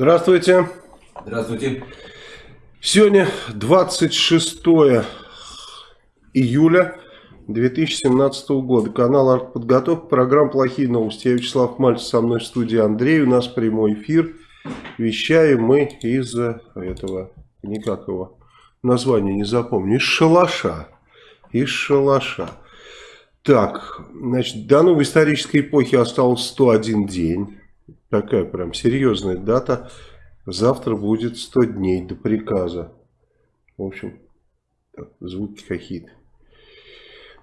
Здравствуйте. Здравствуйте. Сегодня 26 июля 2017 года. Канал «Артподготовка». Программа «Плохие новости». Я Вячеслав Мальцев, со мной в студии Андрей. У нас прямой эфир. Вещаем мы из этого, никак его название не запомню, из шалаша. Из шалаша. Так, значит, до новой исторической эпохи осталось 101 день. Такая прям серьезная дата. Завтра будет 100 дней до приказа. В общем, так, звуки какие-то.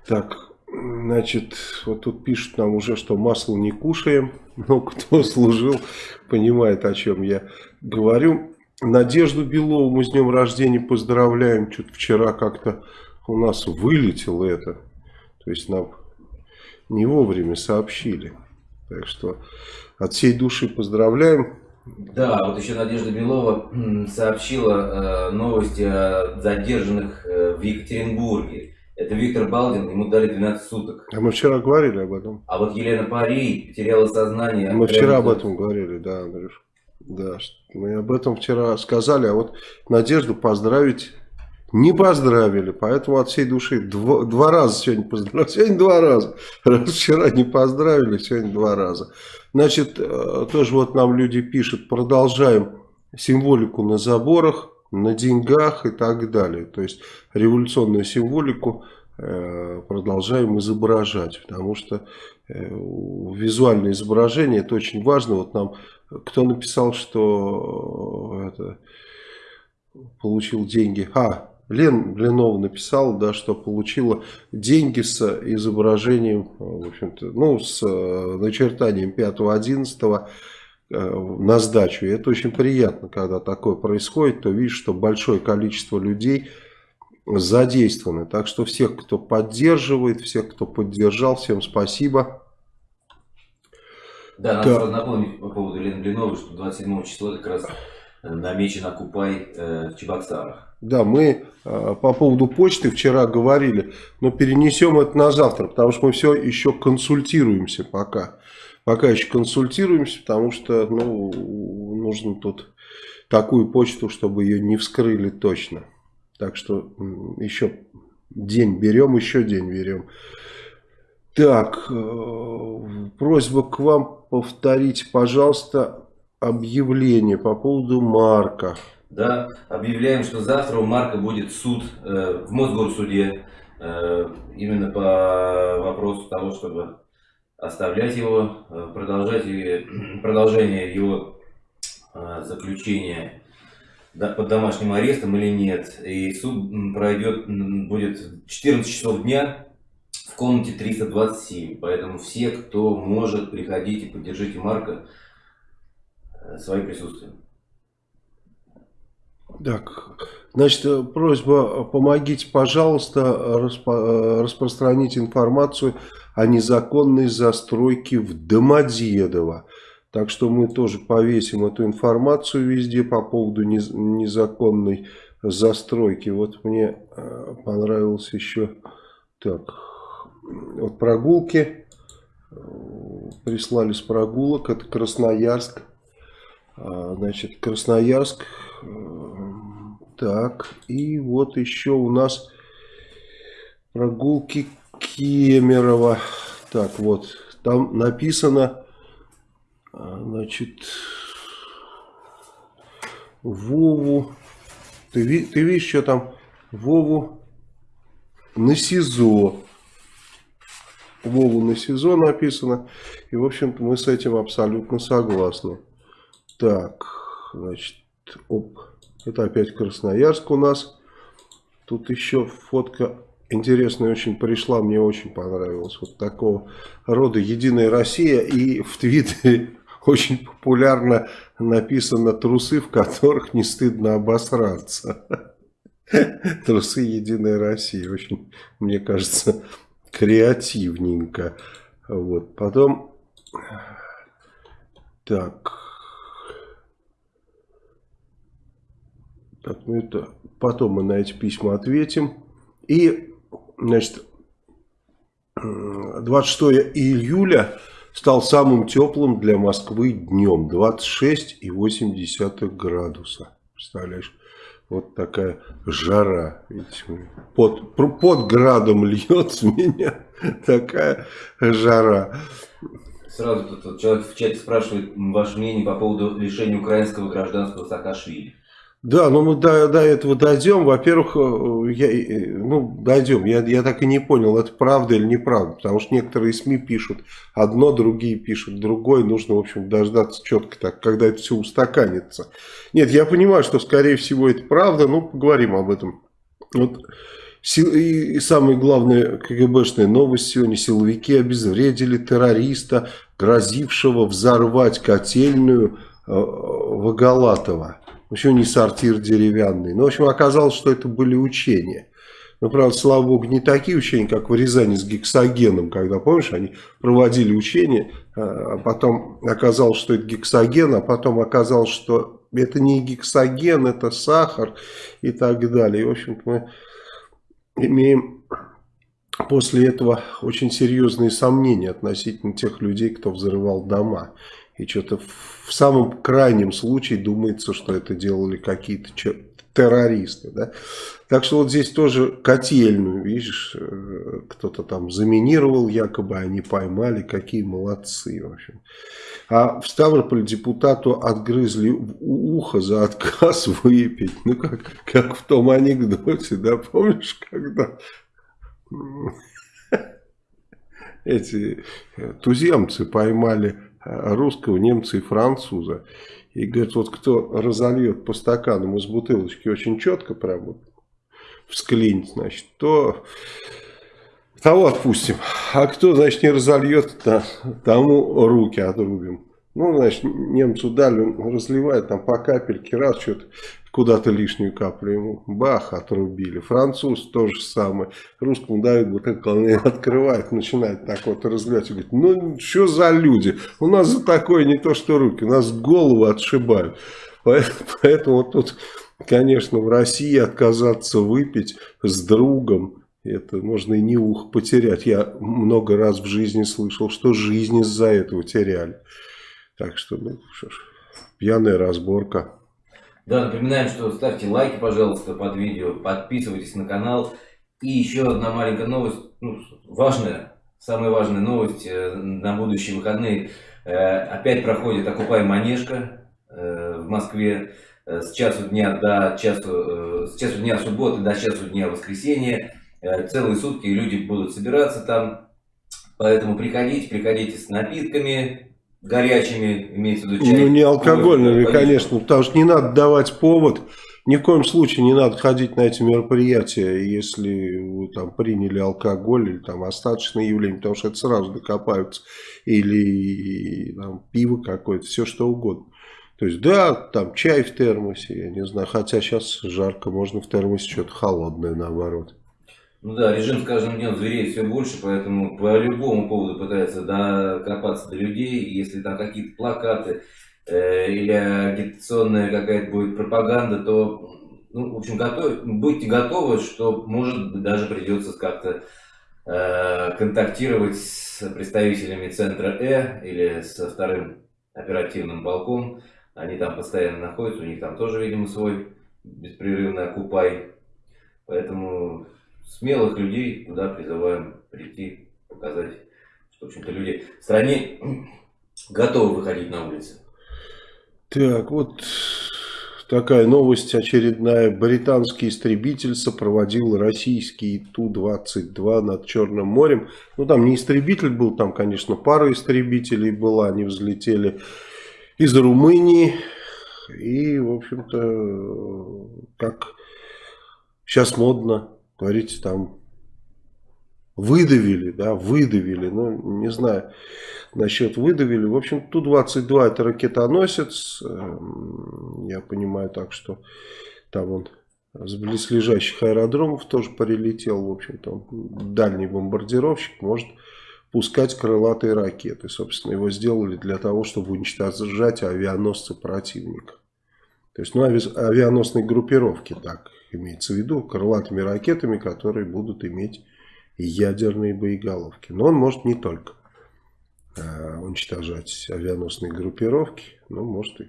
Так, значит, вот тут пишут нам уже, что масло не кушаем. Но кто служил, понимает, о чем я говорю. Надежду Белову мы с днем рождения поздравляем. Что-то вчера как-то у нас вылетело это. То есть нам не вовремя сообщили. Так что от всей души поздравляем. Да, вот еще Надежда Белова сообщила э, новости о задержанных э, в Екатеринбурге. Это Виктор Балдин, ему дали 12 суток. А мы вчера говорили об этом. А вот Елена Пари потеряла сознание. Мы вчера об этом говорили, да, Андрюш. Да, мы об этом вчера сказали, а вот Надежду поздравить не поздравили, поэтому от всей души два, два раза сегодня поздравили, сегодня два раза, раз вчера не поздравили, сегодня два раза. Значит, э, тоже вот нам люди пишут, продолжаем символику на заборах, на деньгах и так далее. То есть революционную символику э, продолжаем изображать, потому что э, визуальное изображение это очень важно. Вот нам кто написал, что это, получил деньги. А, Лен Блинова написала, да, что получила деньги с изображением, в общем-то, ну, с э, начертанием 5-11 э, на сдачу. И это очень приятно, когда такое происходит, то видишь, что большое количество людей задействованы. Так что всех, кто поддерживает, всех, кто поддержал, всем спасибо. Да, надо да. напомнить по поводу Лены Блиновой, что 27 числа как раз намечен Окупай э, в Чебоксарах. Да, мы э, по поводу почты вчера говорили, но перенесем это на завтра, потому что мы все еще консультируемся пока. Пока еще консультируемся, потому что ну, нужно тут такую почту, чтобы ее не вскрыли точно. Так что еще день берем, еще день берем. Так, э, просьба к вам повторить, пожалуйста, объявление по поводу Марка. Да, объявляем, что завтра у Марка будет суд э, в Мосгорсуде э, именно по вопросу того, чтобы оставлять его, э, продолжать продолжение его э, заключения под домашним арестом или нет. И суд пройдет, будет 14 часов дня в комнате 327. Поэтому все, кто может, приходите, поддержите Марка э, своим присутствием. Так, значит, просьба, помогите, пожалуйста, распо распространить информацию о незаконной застройке в Домодедово. Так что мы тоже повесим эту информацию везде по поводу незаконной застройки. Вот мне э, понравилось еще так, вот прогулки, прислали с прогулок, это Красноярск. А, значит, Красноярск так, и вот еще у нас прогулки Кемерово. Так, вот, там написано, а, значит, Вову. Ты, ты видишь, что там? Вову на СИЗО. Вову на СИЗО написано. И, в общем-то, мы с этим абсолютно согласны. Так, значит, оп. Это опять Красноярск у нас. Тут еще фотка интересная очень пришла, мне очень понравилась. Вот такого рода «Единая Россия» и в Твиттере очень популярно написано «Трусы, в которых не стыдно обосраться». Трусы «Единая Россия». Очень, мне кажется, креативненько. Вот. Потом... Так... Так, ну это потом мы на эти письма ответим. И, значит, 26 июля стал самым теплым для Москвы днем. 26,8 градуса. Представляешь? Вот такая жара. Под, под градом льет с меня такая жара. Сразу тут человек в чате спрашивает ваше мнение по поводу лишения украинского гражданства Саакашвили. Да, но мы до, до этого дойдем. Во-первых, э, я, э, ну, дойдем. Я, я так и не понял, это правда или неправда. Потому что некоторые СМИ пишут одно, другие пишут другое. Нужно, в общем, дождаться четко так, когда это все устаканится. Нет, я понимаю, что, скорее всего, это правда. Ну, поговорим об этом. Вот. И самая главная КГБшная новость сегодня. Силовики обезвредили террориста, грозившего взорвать котельную э, Воголатова еще не сортир деревянный. Но, ну, в общем, оказалось, что это были учения. Но, правда, слава богу, не такие учения, как в Рязани с гексогеном, когда, помнишь, они проводили учения, а, а потом оказалось, что это гексоген, а потом оказалось, что это не гексоген, это сахар и так далее. И, в общем-то, мы имеем после этого очень серьезные сомнения относительно тех людей, кто взрывал дома. И что-то в самом крайнем случае думается, что это делали какие-то террористы. Да? Так что вот здесь тоже котельную, видишь, э, кто-то там заминировал, якобы они поймали, какие молодцы. В общем. А в Ставрополь депутату отгрызли ухо за отказ выпить. Ну, как, как в том анекдоте, да, помнишь, когда эти туземцы поймали русского, немца и француза. И говорит, вот кто разольет по стаканам из бутылочки очень четко, прям всклинит, значит, то того отпустим. А кто, значит, не разольет, то тому руки отрубим. Ну, значит, немцу дали, он разливает там по капельке, раз что-то куда-то лишнюю каплю ему, бах, отрубили. Француз тоже самое. Русскому дают бутылку, открывает, начинает так вот разливать. И говорит, ну, что за люди? У нас за такое не то, что руки, у нас голову отшибают. Поэтому, поэтому тут, конечно, в России отказаться выпить с другом, это можно и не ух потерять. Я много раз в жизни слышал, что жизнь из-за этого теряли. Так что, ну что ж, пьяная разборка. Да, напоминаем, что ставьте лайки, пожалуйста, под видео, подписывайтесь на канал. И еще одна маленькая новость, ну, важная, самая важная новость э, на будущие выходные. Э, опять проходит «Окупай Манежка» э, в Москве с часу дня до часу, с часу дня субботы до часу дня воскресенья. Целые сутки люди будут собираться там. Поэтому приходите, приходите с напитками, горячими, имеется в виду чай. Ну, не алкогольными, кофе, конечно, потому что не надо давать повод. Ни в коем случае не надо ходить на эти мероприятия, если вы там приняли алкоголь или там остаточное явление, потому что это сразу докопаются. Или там, пиво какое-то, все что угодно. То есть, да, там чай в термосе, я не знаю, хотя сейчас жарко, можно в термосе что-то холодное наоборот. Ну да, режим с каждым днем звереет все больше, поэтому по любому поводу пытается докопаться до людей. Если там какие-то плакаты э, или агитационная какая-то будет пропаганда, то, ну, в общем, готов, будьте готовы, что, может даже придется как-то э, контактировать с представителями центра Э или со вторым оперативным полком. Они там постоянно находятся, у них там тоже, видимо, свой беспрерывный окупай. Поэтому смелых людей туда призываем прийти, показать, что, в общем-то, люди в стране готовы выходить на улицы. Так, вот такая новость очередная. Британский истребитель сопроводил российский Ту-22 над Черным морем. Ну, там не истребитель был, там, конечно, пара истребителей была. Они взлетели из Румынии. И, в общем-то, как сейчас модно говорите, там выдавили, да, выдавили, ну, не знаю, насчет выдавили. В общем, Ту-22 это ракетоносец, эм, я понимаю так, что там он с близлежащих аэродромов тоже прилетел, в общем-то, дальний бомбардировщик может пускать крылатые ракеты. Собственно, его сделали для того, чтобы уничтожать авианосцы противника. То есть, ну, авианосные группировки, так имеется в виду, крылатыми ракетами, которые будут иметь ядерные боеголовки. Но он может не только. э, уничтожать авианосные группировки, ну, может и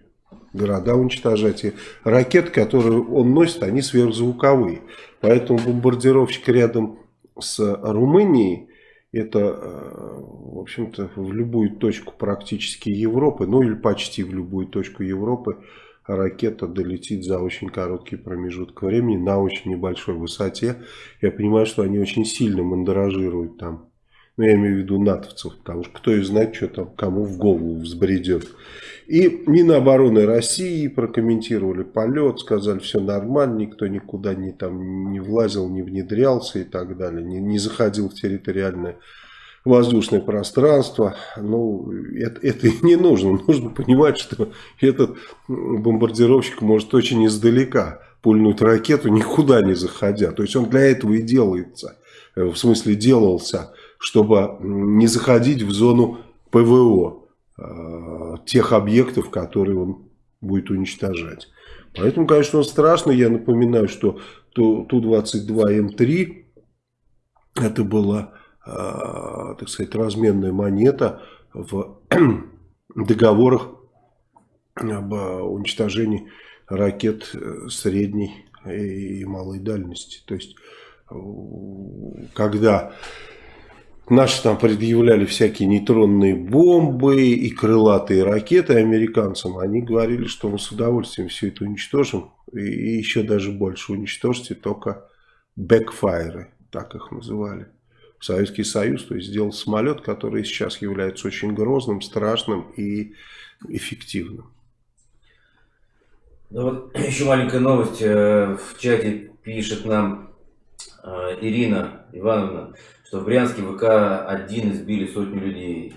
города уничтожать. И ракеты, которые он носит, они сверхзвуковые. Поэтому бомбардировщик рядом с Румынией, это, э, в общем-то, в любую точку практически Европы, ну или почти в любую точку Европы, ракета долетит за очень короткий промежуток времени на очень небольшой высоте. Я понимаю, что они очень сильно мандражируют там. Ну, я имею в виду натовцев, потому что кто и знает, что там кому в голову взбредет. И Минобороны России прокомментировали полет, сказали, все нормально, никто никуда не, там, не влазил, не внедрялся и так далее, не, не заходил в территориальное воздушное пространство. Ну, это, это и не нужно. Нужно понимать, что этот бомбардировщик может очень издалека пульнуть ракету, никуда не заходя. То есть он для этого и делается. В смысле делался, чтобы не заходить в зону ПВО э, тех объектов, которые он будет уничтожать. Поэтому, конечно, он страшно. Я напоминаю, что Ту-22М3 это было Э, так сказать, разменная монета в договорах об уничтожении ракет э, средней и малой дальности. То есть, когда наши там предъявляли всякие нейтронные бомбы и крылатые ракеты американцам, они говорили, что мы с удовольствием все это уничтожим. И еще даже больше уничтожьте только бэкфайры, так их называли. Советский Союз, то есть сделал самолет, который сейчас является очень грозным, страшным и эффективным. Ну вот еще маленькая новость. Э, в чате пишет нам э, Ирина Ивановна, что в Брянске ВК-1 избили сотню людей.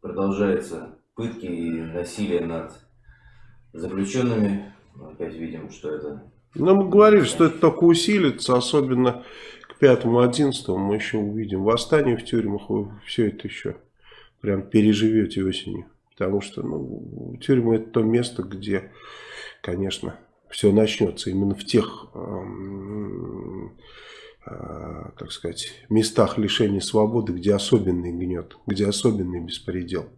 Продолжается пытки и насилие над заключенными. Опять видим, что это... Ну, мы говорили, что это только усилится, особенно 5-11 мы еще увидим восстание в тюрьмах, вы все это еще прям переживете осенью. Потому что ну, тюрьма это то место, где, конечно, все начнется. Именно в тех, э, э, так сказать, местах лишения свободы, где особенный гнет, где особенный беспредел.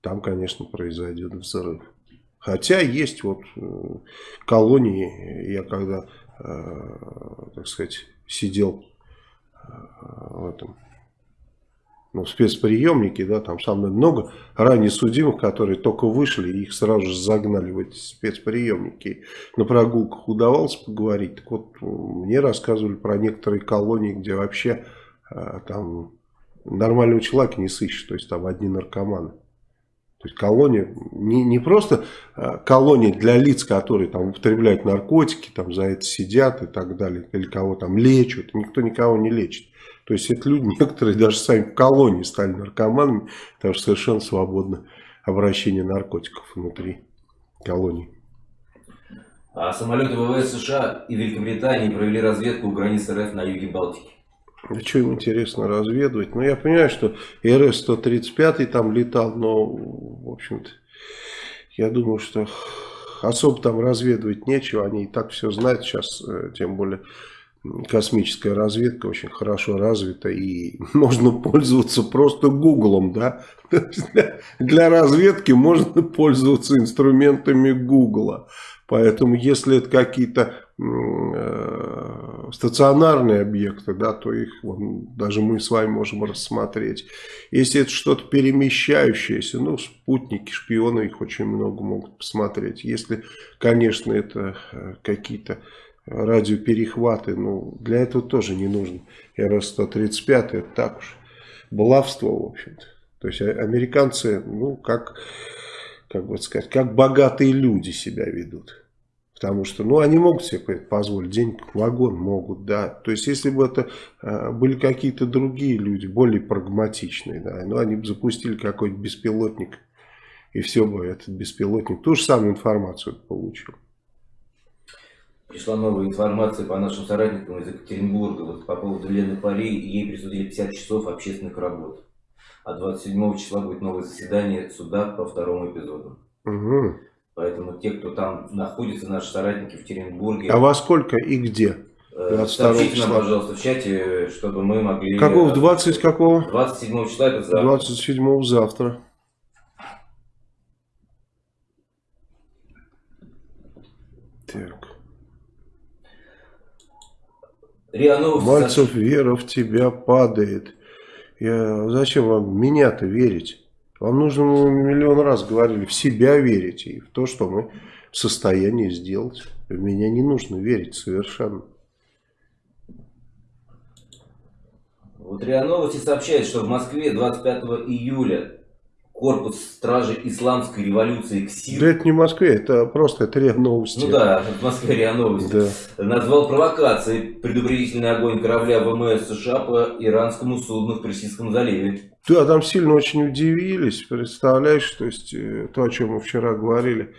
Там, конечно, произойдет взрыв. Хотя есть вот э, колонии, я когда, э, так сказать, сидел э, в этом ну, спецприемнике, да, там самое много ранее судимых, которые только вышли, их сразу же загнали в эти спецприемники. На прогулках удавалось поговорить. Так вот, мне рассказывали про некоторые колонии, где вообще э, там нормального человека не сыщешь, то есть там одни наркоманы. То есть колония, не, не просто э, колония для лиц, которые там употребляют наркотики, там за это сидят и так далее, или кого там лечат, никто никого не лечит. То есть это люди, некоторые даже сами в колонии стали наркоманами, потому что совершенно свободно обращение наркотиков внутри колонии. А самолеты ВВС США и Великобритании провели разведку у границ РФ на юге Балтики. Что им интересно разведывать? Ну, я понимаю, что РС-135 там летал, но, в общем-то, я думаю, что особо там разведывать нечего. Они и так все знают сейчас, э, тем более космическая разведка очень хорошо развита и можно пользоваться просто гуглом, да. Для разведки можно пользоваться инструментами гугла. Поэтому, если это какие-то э, стационарные объекты, да, то их вон, даже мы с вами можем рассмотреть. Если это что-то перемещающееся, ну, спутники, шпионы, их очень много могут посмотреть. Если, конечно, это э, какие-то радиоперехваты, ну, для этого тоже не нужно. РС-135, это так уж, баловство, в общем-то. То есть, а, американцы, ну, как, как бы сказать, как богатые люди себя ведут. Потому что, ну, они могут себе позволить денег, вагон могут, да. То есть, если бы это э, были какие-то другие люди, более прагматичные, да, ну, они бы запустили какой-то беспилотник, и все бы этот беспилотник ту же самую информацию получил. Пришла новая информация по нашим соратникам из Екатеринбурга вот, по поводу Лены Пари. Ей присудили 50 часов общественных работ. А 27 числа будет новое заседание суда по второму эпизоду. Угу. Поэтому те, кто там находится, наши соратники в Екатеринбурге... А во сколько и где? 22 Сообщите числа. нам, пожалуйста, в чате, чтобы мы могли... Какого? 20 какого? 27 числа, это завтра. 27 завтра. Так. РИА Мальцев, вера в тебя падает. Я... Зачем вам меня-то верить? Вам нужно, мы миллион раз говорили, в себя верить и в то, что мы в состоянии сделать. В меня не нужно верить совершенно. Вот РИА Новости сообщает, что в Москве 25 июля корпус стражи исламской революции КСИР. Да это не в Москве, это просто это РИА Новости. Ну да, в Москве РИА Новости. Да. Назвал провокацией предупредительный огонь корабля ВМС США по иранскому судну в Персидском заливе. Да, там сильно очень удивились, представляешь, то есть э, то, о чем мы вчера говорили,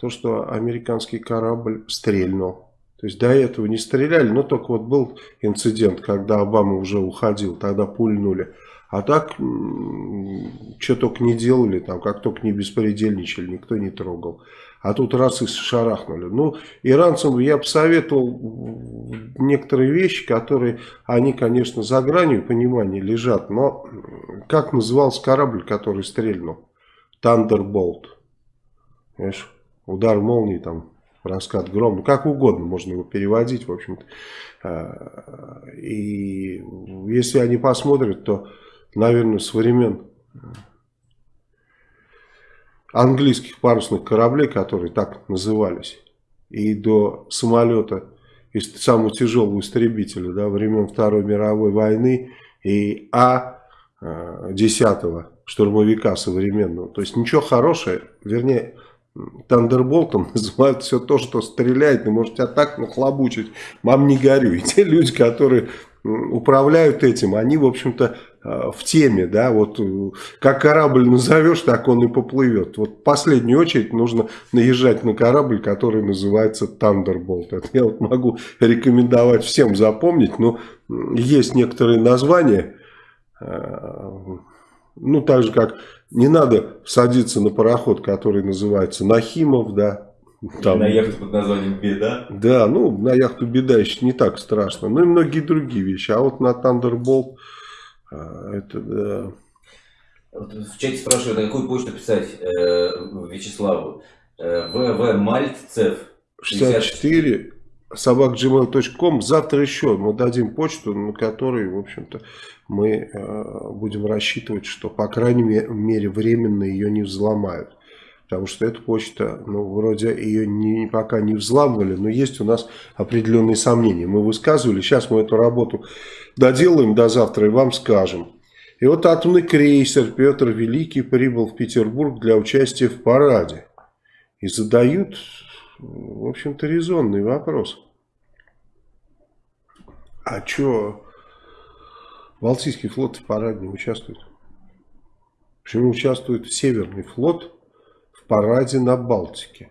то, что американский корабль стрельнул. То есть до этого не стреляли, но только вот был инцидент, когда Обама уже уходил, тогда пульнули. А так, что только не делали, там, как только не беспредельничали, никто не трогал. А тут раз и шарахнули. Ну, иранцам я посоветовал некоторые вещи, которые, они, конечно, за гранью понимания лежат. Но как назывался корабль, который стрельнул? Thunderbolt. Понимаешь? Удар молнии, там, раскат грома. Как угодно можно его переводить, в общем-то. А, и если они посмотрят, то наверное, с времен английских парусных кораблей, которые так назывались, и до самолета, и самого тяжелого истребителя, да, времен Второй мировой войны, и А-10 штурмовика современного. То есть ничего хорошего, вернее, Тандерболтом называют все то, что стреляет, и может тебя так нахлобучить, мам не горю. И те люди, которые управляют этим, они, в общем-то, э, в теме, да, вот э, как корабль назовешь, так он и поплывет. Вот в последнюю очередь нужно наезжать на корабль, который называется Thunderbolt. Это я вот могу рекомендовать всем запомнить, но есть некоторые названия, э, ну, так же, как не надо садиться на пароход, который называется Нахимов, да, там, на яхту под названием «Беда». Да, ну, на яхту «Беда» еще не так страшно. Ну и многие другие вещи. А вот на Thunderbolt а, это, да. Вот в чате спрашивают, на какую почту писать э, Вячеславу? Э, ВВ Мальцев 64 собакgmail.com. Завтра еще мы дадим почту, на которой, в общем-то, мы э, будем рассчитывать, что, по крайней мере, временно ее не взломают. Потому что эта почта, ну, вроде ее не, пока не взламывали, но есть у нас определенные сомнения. Мы высказывали, сейчас мы эту работу доделаем до завтра и вам скажем. И вот атомный крейсер Петр Великий прибыл в Петербург для участия в параде. И задают, в общем-то, резонный вопрос. А что Балтийский флот в параде не участвует? Почему участвует Северный флот параде на Балтике.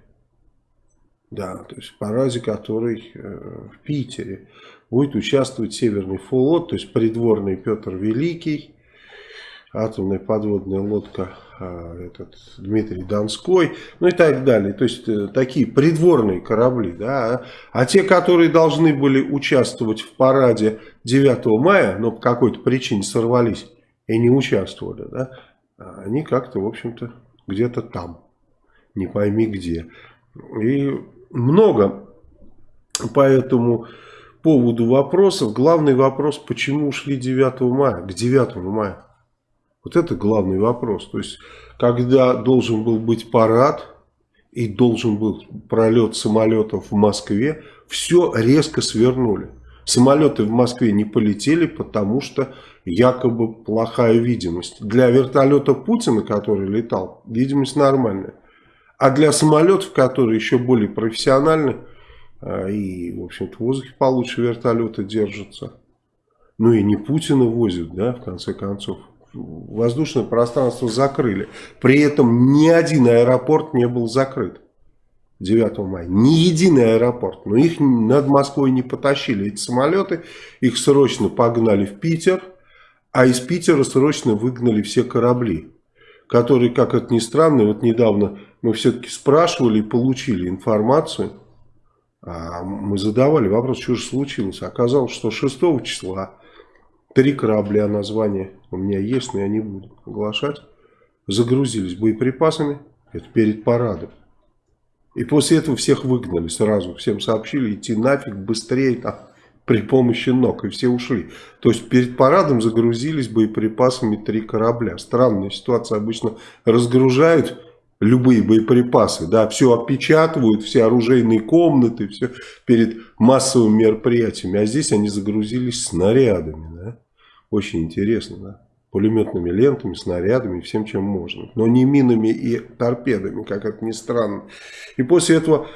Да, то есть в параде, который э, в Питере. Будет участвовать Северный флот, то есть придворный Петр Великий, атомная подводная лодка э, этот, Дмитрий Донской, ну и так далее. То есть э, такие придворные корабли. Да? А те, которые должны были участвовать в параде 9 мая, но по какой-то причине сорвались и не участвовали, да? они как-то, в общем-то, где-то там не пойми где. И много по этому поводу вопросов. Главный вопрос, почему ушли 9 мая, к 9 мая. Вот это главный вопрос. То есть, когда должен был быть парад и должен был пролет самолетов в Москве, все резко свернули. Самолеты в Москве не полетели, потому что якобы плохая видимость. Для вертолета Путина, который летал, видимость нормальная. А для самолетов, которые еще более профессиональны, а, и, в общем-то, в воздухе получше вертолеты держатся. Ну и не Путина возят, да, в конце концов. Воздушное пространство закрыли. При этом ни один аэропорт не был закрыт. 9 мая. Ни единый аэропорт. Но их над Москвой не потащили. Эти самолеты, их срочно погнали в Питер. А из Питера срочно выгнали все корабли. Которые, как это ни странно, вот недавно мы все-таки спрашивали и получили информацию А мы задавали вопрос, что же случилось. Оказалось, что 6 числа три корабля, название у меня есть, но я не буду оглашать, загрузились боеприпасами, это перед парадом. И после этого всех выгнали сразу, всем сообщили идти нафиг быстрее там, при помощи ног, и все ушли. То есть перед парадом загрузились боеприпасами три корабля. Странная ситуация, обычно разгружают любые боеприпасы, да, все опечатывают, все оружейные комнаты, все перед массовыми мероприятиями, а здесь они загрузились снарядами, да, очень интересно, да, пулеметными лентами, снарядами, всем чем можно, но не минами и торпедами, как это ни странно. И после этого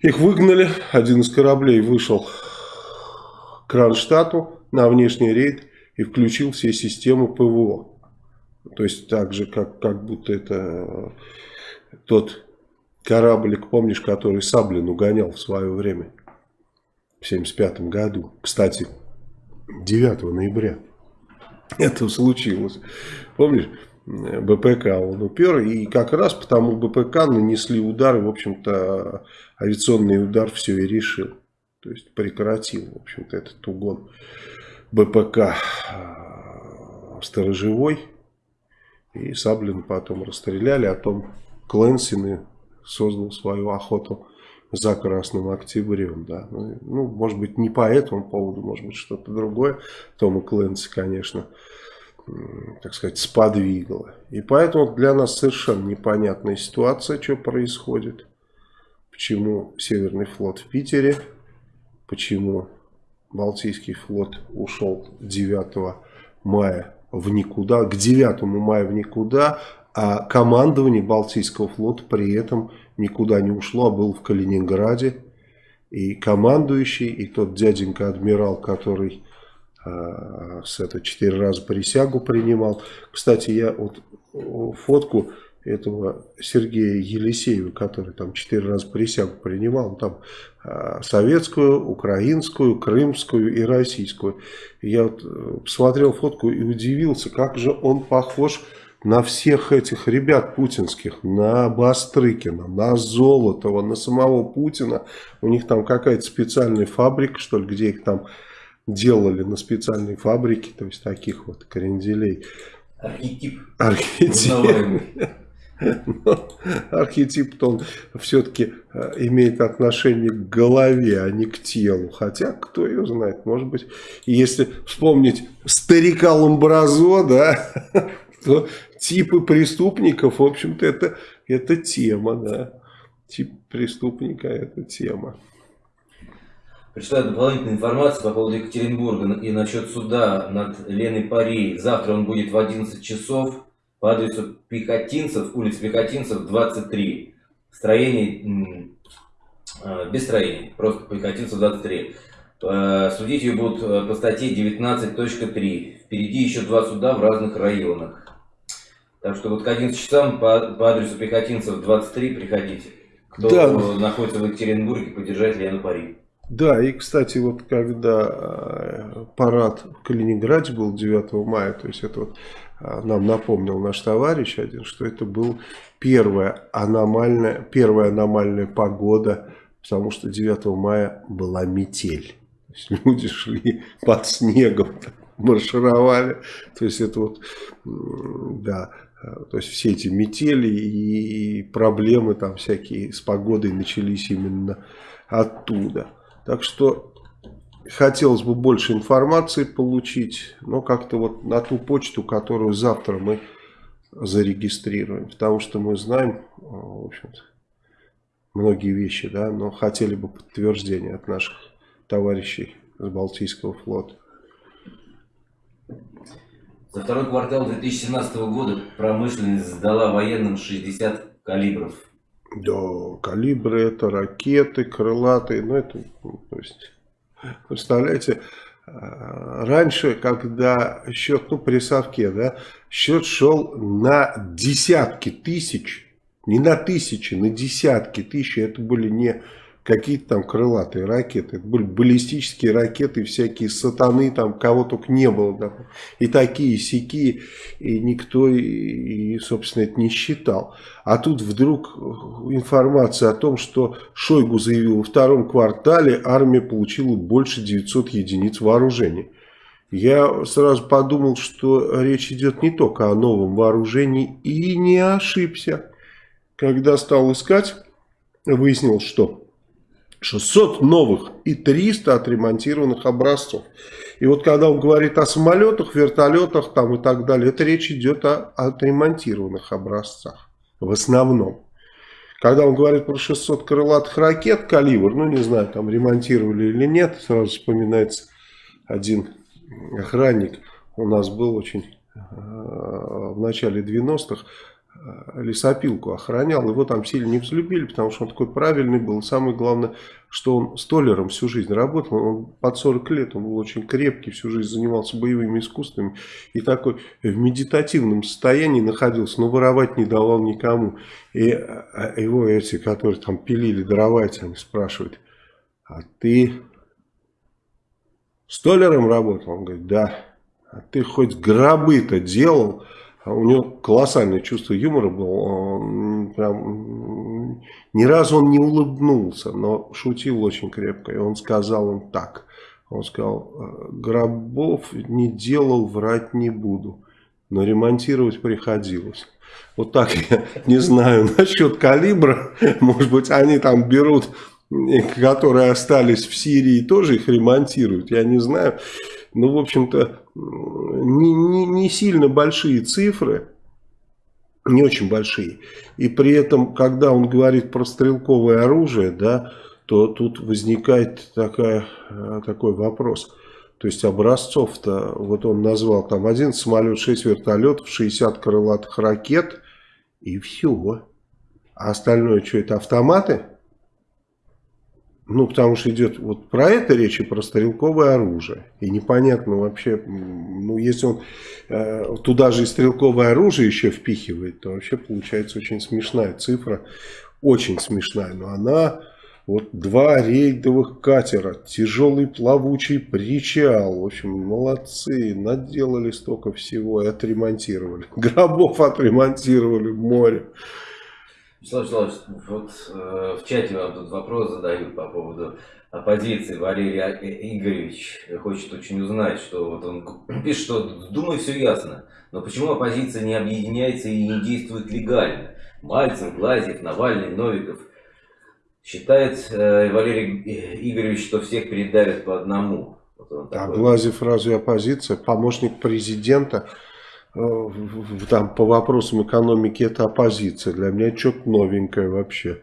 их выгнали, один из кораблей вышел к Кронштадту на внешний рейд и включил все системы ПВО. То есть так же, как, как будто это тот кораблик, помнишь, который Саблин угонял в свое время, в 75 году. Кстати, 9 ноября это случилось. Помнишь, БПК он упер, и как раз потому БПК нанесли удар, и, в общем-то, авиационный удар все и решил. То есть прекратил, в общем-то, этот угон БПК сторожевой. И Саблин потом расстреляли, о том Клэнсин создал свою охоту за Красным Октябрем. Да. Ну, ну, может быть, не по этому поводу, может быть, что-то другое. Тома Клэнси, конечно, так сказать, сподвигало. И поэтому для нас совершенно непонятная ситуация, что происходит. Почему Северный флот в Питере, почему Балтийский флот ушел 9 мая в никуда, к 9 мая в никуда, а командование Балтийского флота при этом никуда не ушло, а был в Калининграде. И командующий, и тот дяденька-адмирал, который э, с это четыре раза присягу принимал. Кстати, я вот фотку этого Сергея Елисеева, который там четыре раза присягу принимал, там э, советскую, украинскую, крымскую и российскую. Я вот э, посмотрел фотку и удивился, как же он похож на всех этих ребят путинских, на Бастрыкина, на Золотого, на самого Путина. У них там какая-то специальная фабрика, что ли, где их там делали на специальной фабрике, то есть таких вот кренделей. Архетип. Архетип. Но архетип-то он все-таки э, имеет отношение к голове, а не к телу. Хотя, кто ее знает, может быть, если вспомнить старика Ламбразо, да, то типы преступников, в общем-то, это, это тема, да. Тип преступника – это тема. Прочитаю дополнительную информацию по поводу Екатеринбурга и насчет суда над Леной Парей. Завтра он будет в 11 часов по адресу Пехотинцев, улица Пехотинцев, 23. Строение, э, без строения, просто Пехотинцев, 23. Э, судить ее будут э, по статье 19.3. Впереди еще два суда в разных районах. Так что вот к 11 часам по, по адресу Пехотинцев 23 приходите. Кто да. находится в Екатеринбурге, поддержать Лену Пари. Да, и, кстати, вот когда э, парад в Калининграде был 9 мая, то есть это вот нам напомнил наш товарищ один, что это был первая аномальная, первая аномальная погода, потому что 9 мая была метель. То есть люди шли под снегом, маршировали. То есть это вот, да, Э, то есть все эти метели и проблемы там всякие с погодой начались именно оттуда. Так что хотелось бы больше информации получить, но как-то вот на ту почту, которую завтра мы зарегистрируем. Потому что мы знаем, э, в общем-то, многие вещи, да, но хотели бы подтверждения от наших товарищей с Балтийского флота. За второй квартал 2017 года промышленность сдала военным 60 калибров. Да, калибры это ракеты, крылатые, ну это, то есть, представляете, а, раньше, когда счет, ну при совке, да, счет шел на десятки тысяч, не на тысячи, на десятки тысяч, это были не какие-то там крылатые ракеты. Это были баллистические ракеты, всякие сатаны, там кого только не было. Да. И такие, и сякие, и никто, и, и, собственно, это не считал. А тут вдруг информация о том, что Шойгу заявил, во втором квартале армия получила больше 900 единиц вооружений. Я сразу подумал, что речь идет не только о новом вооружении, и не ошибся. Когда стал искать, выяснил, что 600 новых и 300 отремонтированных образцов. И вот когда он говорит о самолетах, вертолетах там и так далее, это речь идет о отремонтированных образцах в основном. Когда он говорит про 600 крылатых ракет калибр, ну не знаю, там ремонтировали или нет, сразу вспоминается один охранник у нас был очень э, в начале 90-х, э, лесопилку охранял, его там сильно не взлюбили, потому что он такой правильный был. Самое главное, что он столером всю жизнь работал, он под 40 лет, он был очень крепкий, всю жизнь занимался боевыми искусствами и такой в медитативном состоянии находился, но воровать не давал никому. И э, его эти, которые там пилили дрова, они спрашивают, а ты столером работал? Он говорит, да. А ты хоть гробы-то делал? А у него колоссальное чувство юмора было. Прям, ни разу он не улыбнулся, но шутил очень крепко. И он сказал им так. Он сказал, «Э, гробов не делал, врать не буду. Но ремонтировать приходилось. Вот так я не знаю насчет калибра. Может быть, они там берут которые остались в Сирии, тоже их ремонтируют, я не знаю. Ну, в общем-то, не, не, не сильно большие цифры, не очень большие. И при этом, когда он говорит про стрелковое оружие, да, то тут возникает такая, такой вопрос. То есть образцов-то, вот он назвал там один самолет, 6 вертолетов, 60 крылатых ракет и все. А остальное что, это автоматы? Ну, потому что идет вот про это речь и про стрелковое оружие. И непонятно вообще, ну, если он э, туда же и стрелковое оружие еще впихивает, то вообще получается очень смешная цифра. Очень смешная, но она... Вот два рейдовых катера, тяжелый плавучий причал. В общем, молодцы, наделали столько всего и отремонтировали. Гробов отремонтировали в море. Вячеслав Вячеславович, вот э, в чате вам тут вопрос задают по поводу оппозиции. Валерий Игоревич хочет очень узнать, что вот он пишет, что думаю, все ясно, но почему оппозиция не объединяется и не действует легально? Мальцев, Глазьев, Навальный, Новиков. Считает э, Валерий Игоревич, что всех передавят по одному. Вот а Глазьев разве оппозиция? Помощник президента там по вопросам экономики это оппозиция. Для меня что-то новенькое вообще.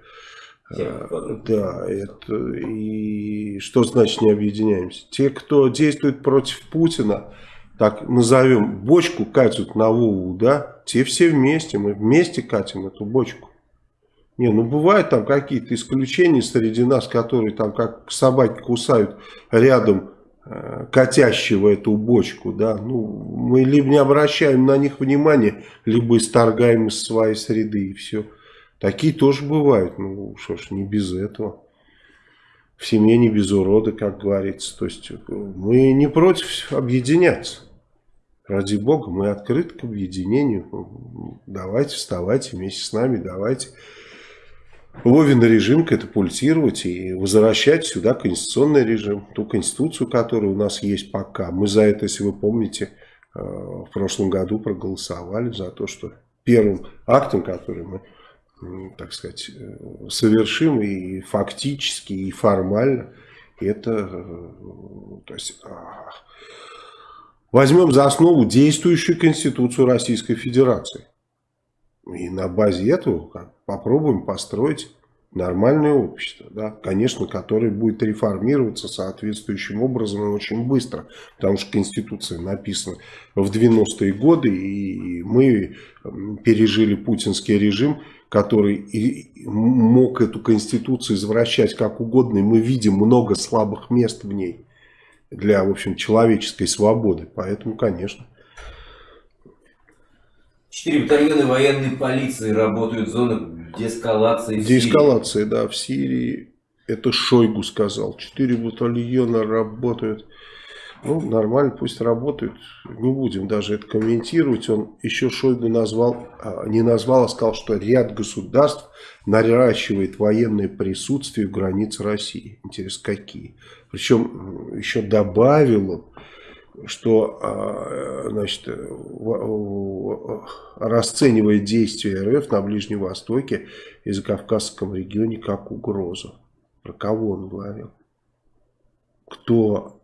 А, да, это и что значит не объединяемся? Те, кто действует против Путина, так назовем, бочку катят на Вову, да, те все вместе, мы вместе катим эту бочку. Не, ну бывают там какие-то исключения среди нас, которые там как собаки кусают рядом Э, катящего эту бочку, да, ну, мы либо не обращаем на них внимания, либо исторгаем из своей среды и все. Такие тоже бывают, ну, что ж, не без этого. В семье не без урода, как говорится. То есть мы не против объединяться. Ради Бога, мы открыты к объединению. Давайте, вставайте вместе с нами, давайте Вовин режим катапультировать и возвращать сюда конституционный режим, ту конституцию, которая у нас есть пока. Мы за это, если вы помните, э, в прошлом году проголосовали за то, что первым актом, который мы, так сказать, э, совершим и фактически, и формально, это, э, то есть, а, возьмем за основу действующую Конституцию Российской Федерации. И на базе этого попробуем построить нормальное общество, да, конечно, которое будет реформироваться соответствующим образом и очень быстро, потому что Конституция написана в 90-е годы, и мы пережили путинский режим, который и мог эту Конституцию извращать как угодно, и мы видим много слабых мест в ней для, в общем, человеческой свободы, поэтому, конечно, Четыре батальона военной полиции работают в зонах деэскалации Деэскалации, да, в Сирии. Это Шойгу сказал. Четыре батальона работают. Ну, нормально, пусть работают. Не будем даже это комментировать. Он еще Шойгу назвал, а, не назвал, а сказал, что ряд государств наращивает военное присутствие в границе России. Интересно, какие? Причем еще добавил он, что а, значит, расценивая действия РФ на Ближнем Востоке и Закавказском регионе как угрозу. Про кого он говорил? Кто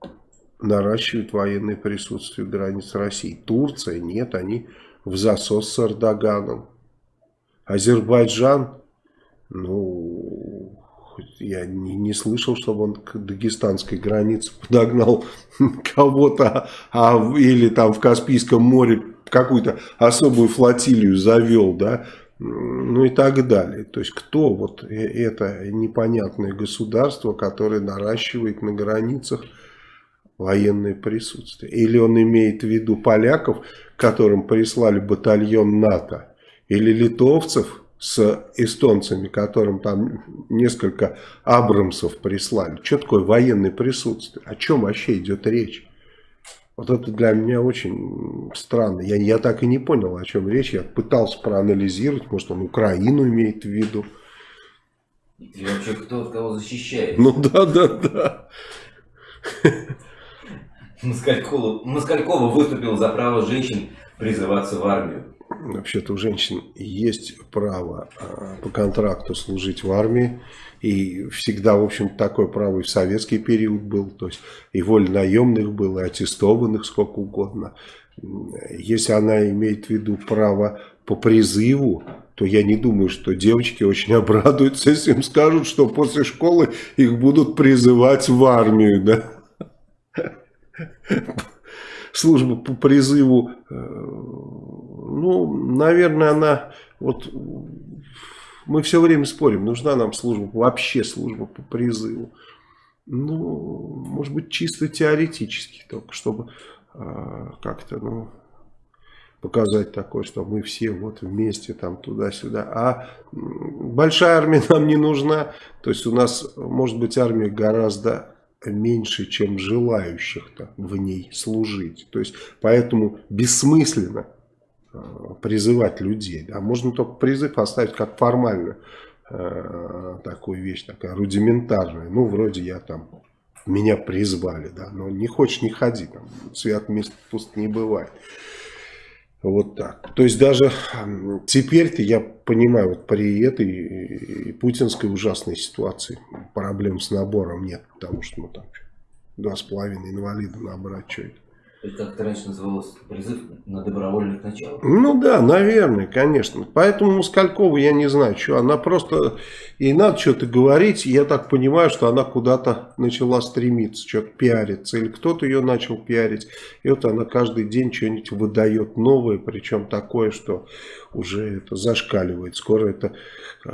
наращивает военное присутствие в границе России? Турция? Нет, они в засос с Эрдоганом. Азербайджан? Ну, я не, не слышал, чтобы он к дагестанской границе подогнал кого-то, а, или там в Каспийском море какую-то особую флотилию завел, да, ну и так далее. То есть кто вот э, это непонятное государство, которое наращивает на границах военное присутствие? Или он имеет в виду поляков, которым прислали батальон НАТО, или литовцев с эстонцами, которым там несколько Абрамсов прислали? Что такое военное присутствие? О чем вообще идет речь? Вот это для меня очень странно. Я, я так и не понял, о чем речь. Я пытался проанализировать, может он Украину имеет в виду. И вообще кто от кого защищает? Ну да, да, да. Москалькова, Москалькова выступил за право женщин призываться в армию. Вообще-то у женщин есть право а, по контракту служить в армии. И всегда, в общем такое право и в советский период был. То есть и воль наемных было, и аттестованных сколько угодно. Если она имеет в виду право по призыву, то я не думаю, что девочки очень обрадуются, если им скажут, что после школы их будут призывать в армию. Да? Служба по призыву, э, ну, наверное, она вот мы все время спорим, нужна нам служба, вообще служба по призыву. Ну, может быть, чисто теоретически, только чтобы э, как-то, ну, показать такое, что мы все вот вместе там туда-сюда. А большая армия нам не нужна. То есть у нас может быть армия гораздо меньше, чем желающих-то в ней служить. То есть поэтому бессмысленно призывать людей. Да? Можно только призыв оставить как формально э, такую вещь, такая рудиментарная. Ну, вроде я там, меня призвали, да, но не хочешь, не ходи, там, свят мест пуст не бывает. Вот так. То есть даже теперь-то я понимаю, вот при этой путинской ужасной ситуации проблем с набором нет, потому что ну там два с половиной инвалида набрать, что это. Это как-то раньше называлось призыв на добровольных началах. Ну да, наверное, конечно. Поэтому Москалькова я не знаю, что она просто... Ей надо что-то говорить, я так понимаю, что она куда-то начала стремиться, что-то пиариться. Или кто-то ее начал пиарить. И вот она каждый день что-нибудь выдает новое, причем такое, что уже это зашкаливает. Скоро это э,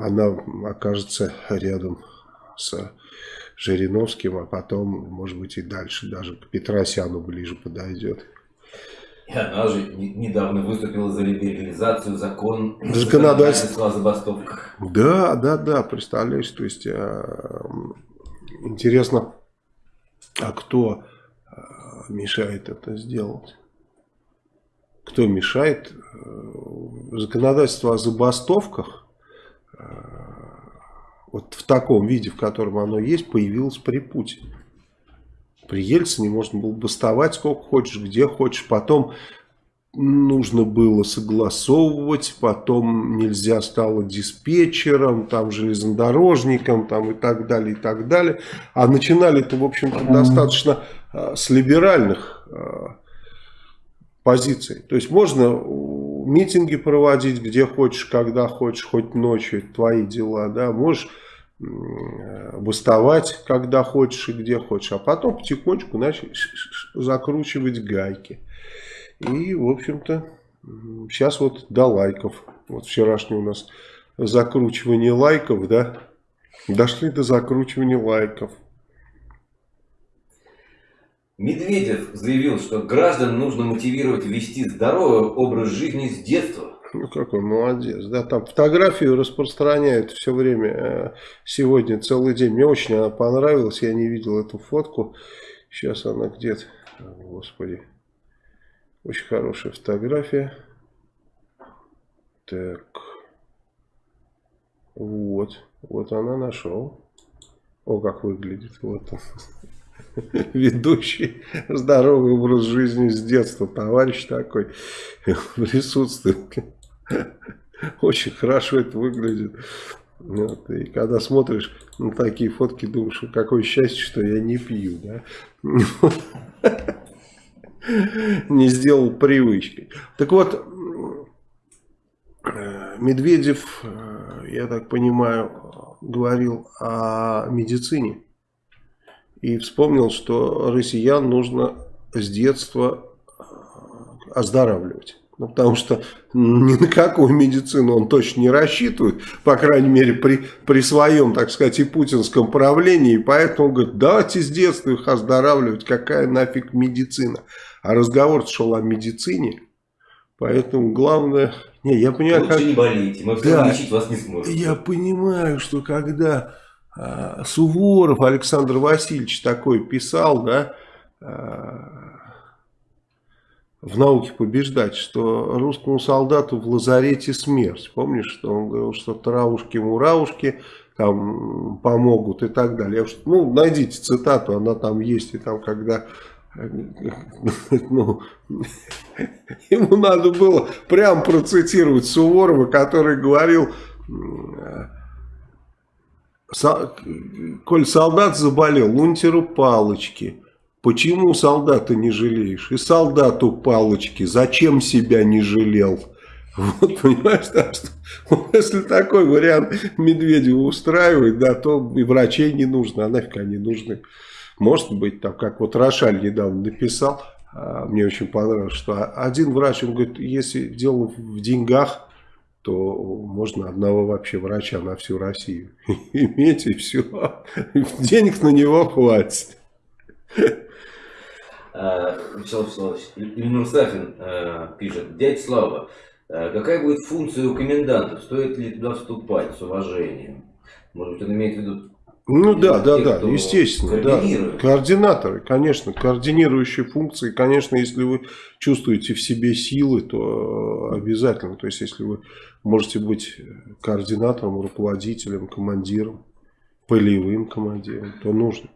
она окажется рядом с Жириновским, а потом, может быть, и дальше даже к Петросяну ближе подойдет. И она же недавно выступила за либерализацию закон законодательства о забастовках. Да, да, да, представляешь, то есть э, интересно, а кто э, мешает это сделать? Кто мешает? Э, законодательство о забастовках вот в таком виде, в котором оно есть, появилось при Путине. При Ельцине можно было бастовать сколько хочешь, где хочешь. Потом нужно было согласовывать, потом нельзя стало диспетчером, там железнодорожником там, и так далее, и так далее. А начинали это, в общем-то, достаточно а, с либеральных а, позиций. То есть можно митинги проводить где хочешь, когда хочешь, хоть ночью, это твои дела, да, можешь бастовать, когда хочешь и где хочешь, а потом потихонечку начать закручивать гайки. И, в общем-то, сейчас вот до лайков. Вот вчерашний у нас закручивание лайков, да, дошли до закручивания лайков. Медведев заявил, что граждан нужно мотивировать вести здоровый образ жизни с детства. Ну, какой молодец. Да, там фотографию распространяют все время, э, сегодня целый день. Мне очень она понравилась, я не видел эту фотку. Сейчас она где-то, господи. Очень хорошая фотография. Так. Вот. Вот она нашел. О, как выглядит. Вот он. Ведущий здоровый образ жизни с детства. Товарищ такой присутствует. Очень хорошо это выглядит. Вот, и когда смотришь на такие фотки, думаешь, какое счастье, что я не пью, да? Не сделал привычкой. Так вот, Медведев, я так понимаю, говорил о медицине и вспомнил, что россиян нужно с детства оздоравливать. Ну, потому что ни на какую медицину он точно не рассчитывает, по крайней мере, при, при своем, так сказать, и путинском правлении. Поэтому говорит, давайте с детства их оздоравливать, какая нафиг медицина. А разговор шел о медицине, поэтому главное... Не, я понимаю, Лучше как... не болейте, мы все да, лечить вас не сможем. Я понимаю, что когда а, Суворов Александр Васильевич такой писал, да, а, в науке побеждать, что русскому солдату в лазарете смерть. Помнишь, что он говорил, что травушки-муравушки там помогут и так далее. Ну, найдите цитату, она там есть, и там, когда ну, ему надо было прям процитировать Суворова, который говорил, коль солдат заболел, унтеру палочки, Почему солдата не жалеешь? И солдату палочки. Зачем себя не жалел? Вот, понимаешь, да, что, если такой вариант Медведева устраивает, да, то и врачей не нужно, а нафиг они нужны. Может быть, там, как вот Рошаль недавно написал, а, мне очень понравилось, что один врач, он говорит, если дело в деньгах, то можно одного вообще врача на всю Россию иметь, и все. Денег на него хватит. Э, Вячеслав Вячеславович, Ильнур Сафин э, пишет, дядя Слава, э, какая будет функция у комендантов? Стоит ли туда вступать с уважением? Может быть, он имеет в виду ну да, да, да, естественно, да. Координаторы, конечно, координирующие функции, конечно, если вы чувствуете в себе силы, то обязательно, то есть если вы можете быть координатором, руководителем, командиром, полевым командиром, то нужно.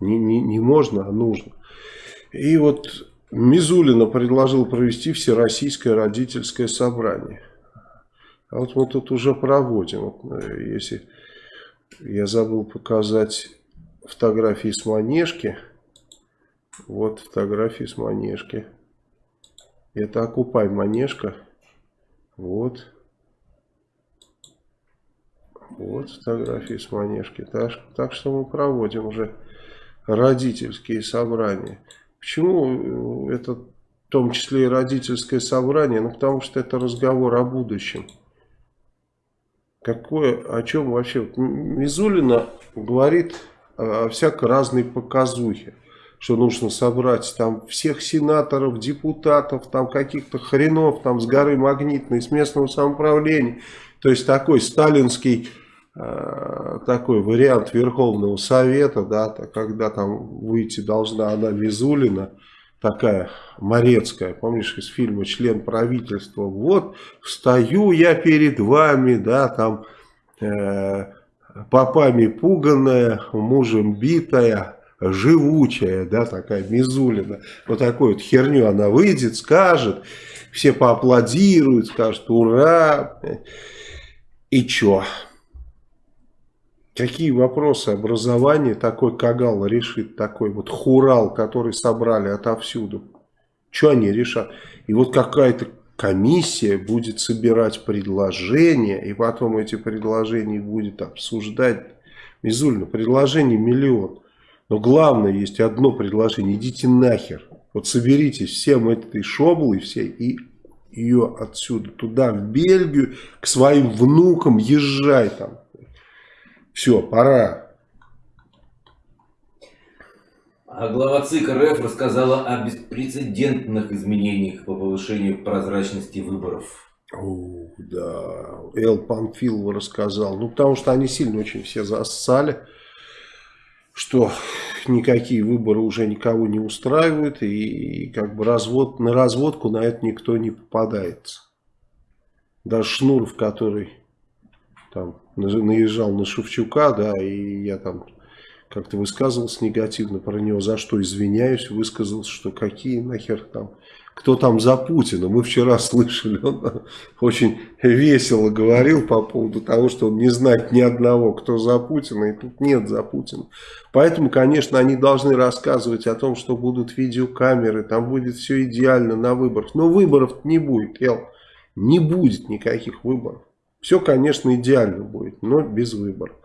Не, не, не можно, а нужно. И вот Мизулина предложил провести всероссийское родительское собрание. А вот мы тут уже проводим. Вот, э, если я забыл показать фотографии с Манежки. Вот фотографии с Манежки. Это окупай Манежка. Вот. Вот фотографии с Манежки. Так, так что мы проводим уже родительские собрания. Почему э, это в том числе и родительское собрание? Ну, потому что это разговор о будущем. Какое, о чем вообще? Мизулина говорит о всякой разной показухе. Что нужно собрать там всех сенаторов, депутатов, там каких-то хренов там с горы магнитной, с местного самоуправления. То есть такой сталинский такой вариант Верховного Совета, да, когда там выйти должна она Визулина, такая Морецкая, помнишь из фильма «Член правительства», вот встаю я перед вами, да, там э, попами пуганная, мужем битая, живучая, да, такая Мизулина, вот такую вот херню она выйдет, скажет, все поаплодируют, скажут «Ура!» И чё? Какие вопросы образования такой Кагал решит, такой вот хурал, который собрали отовсюду? Что они решат? И вот какая-то комиссия будет собирать предложения, и потом эти предложения будет обсуждать. Мизульно, предложений миллион. Но главное, есть одно предложение, идите нахер. Вот соберитесь всем этой шоблой всей и ее отсюда, туда, в Бельгию, к своим внукам, езжай там. Все, пора. А глава ЦИК РФ рассказала о беспрецедентных изменениях по повышению прозрачности выборов. О, да, Эл Панфилова рассказал. Ну, потому что они сильно очень все зассали, что никакие выборы уже никого не устраивают, и, и как бы развод, на разводку на это никто не попадается. Даже Шнуров, который там наезжал на Шевчука, да, и я там как-то высказывался негативно про него, за что извиняюсь, высказался, что какие нахер там, кто там за Путина. Мы вчера слышали, он очень весело говорил по поводу того, что он не знает ни одного, кто за Путина, и тут нет за Путина. Поэтому, конечно, они должны рассказывать о том, что будут видеокамеры, там будет все идеально на выборах. Но выборов не будет, Ел, не будет никаких выборов. Все, конечно, идеально будет, но без выборов.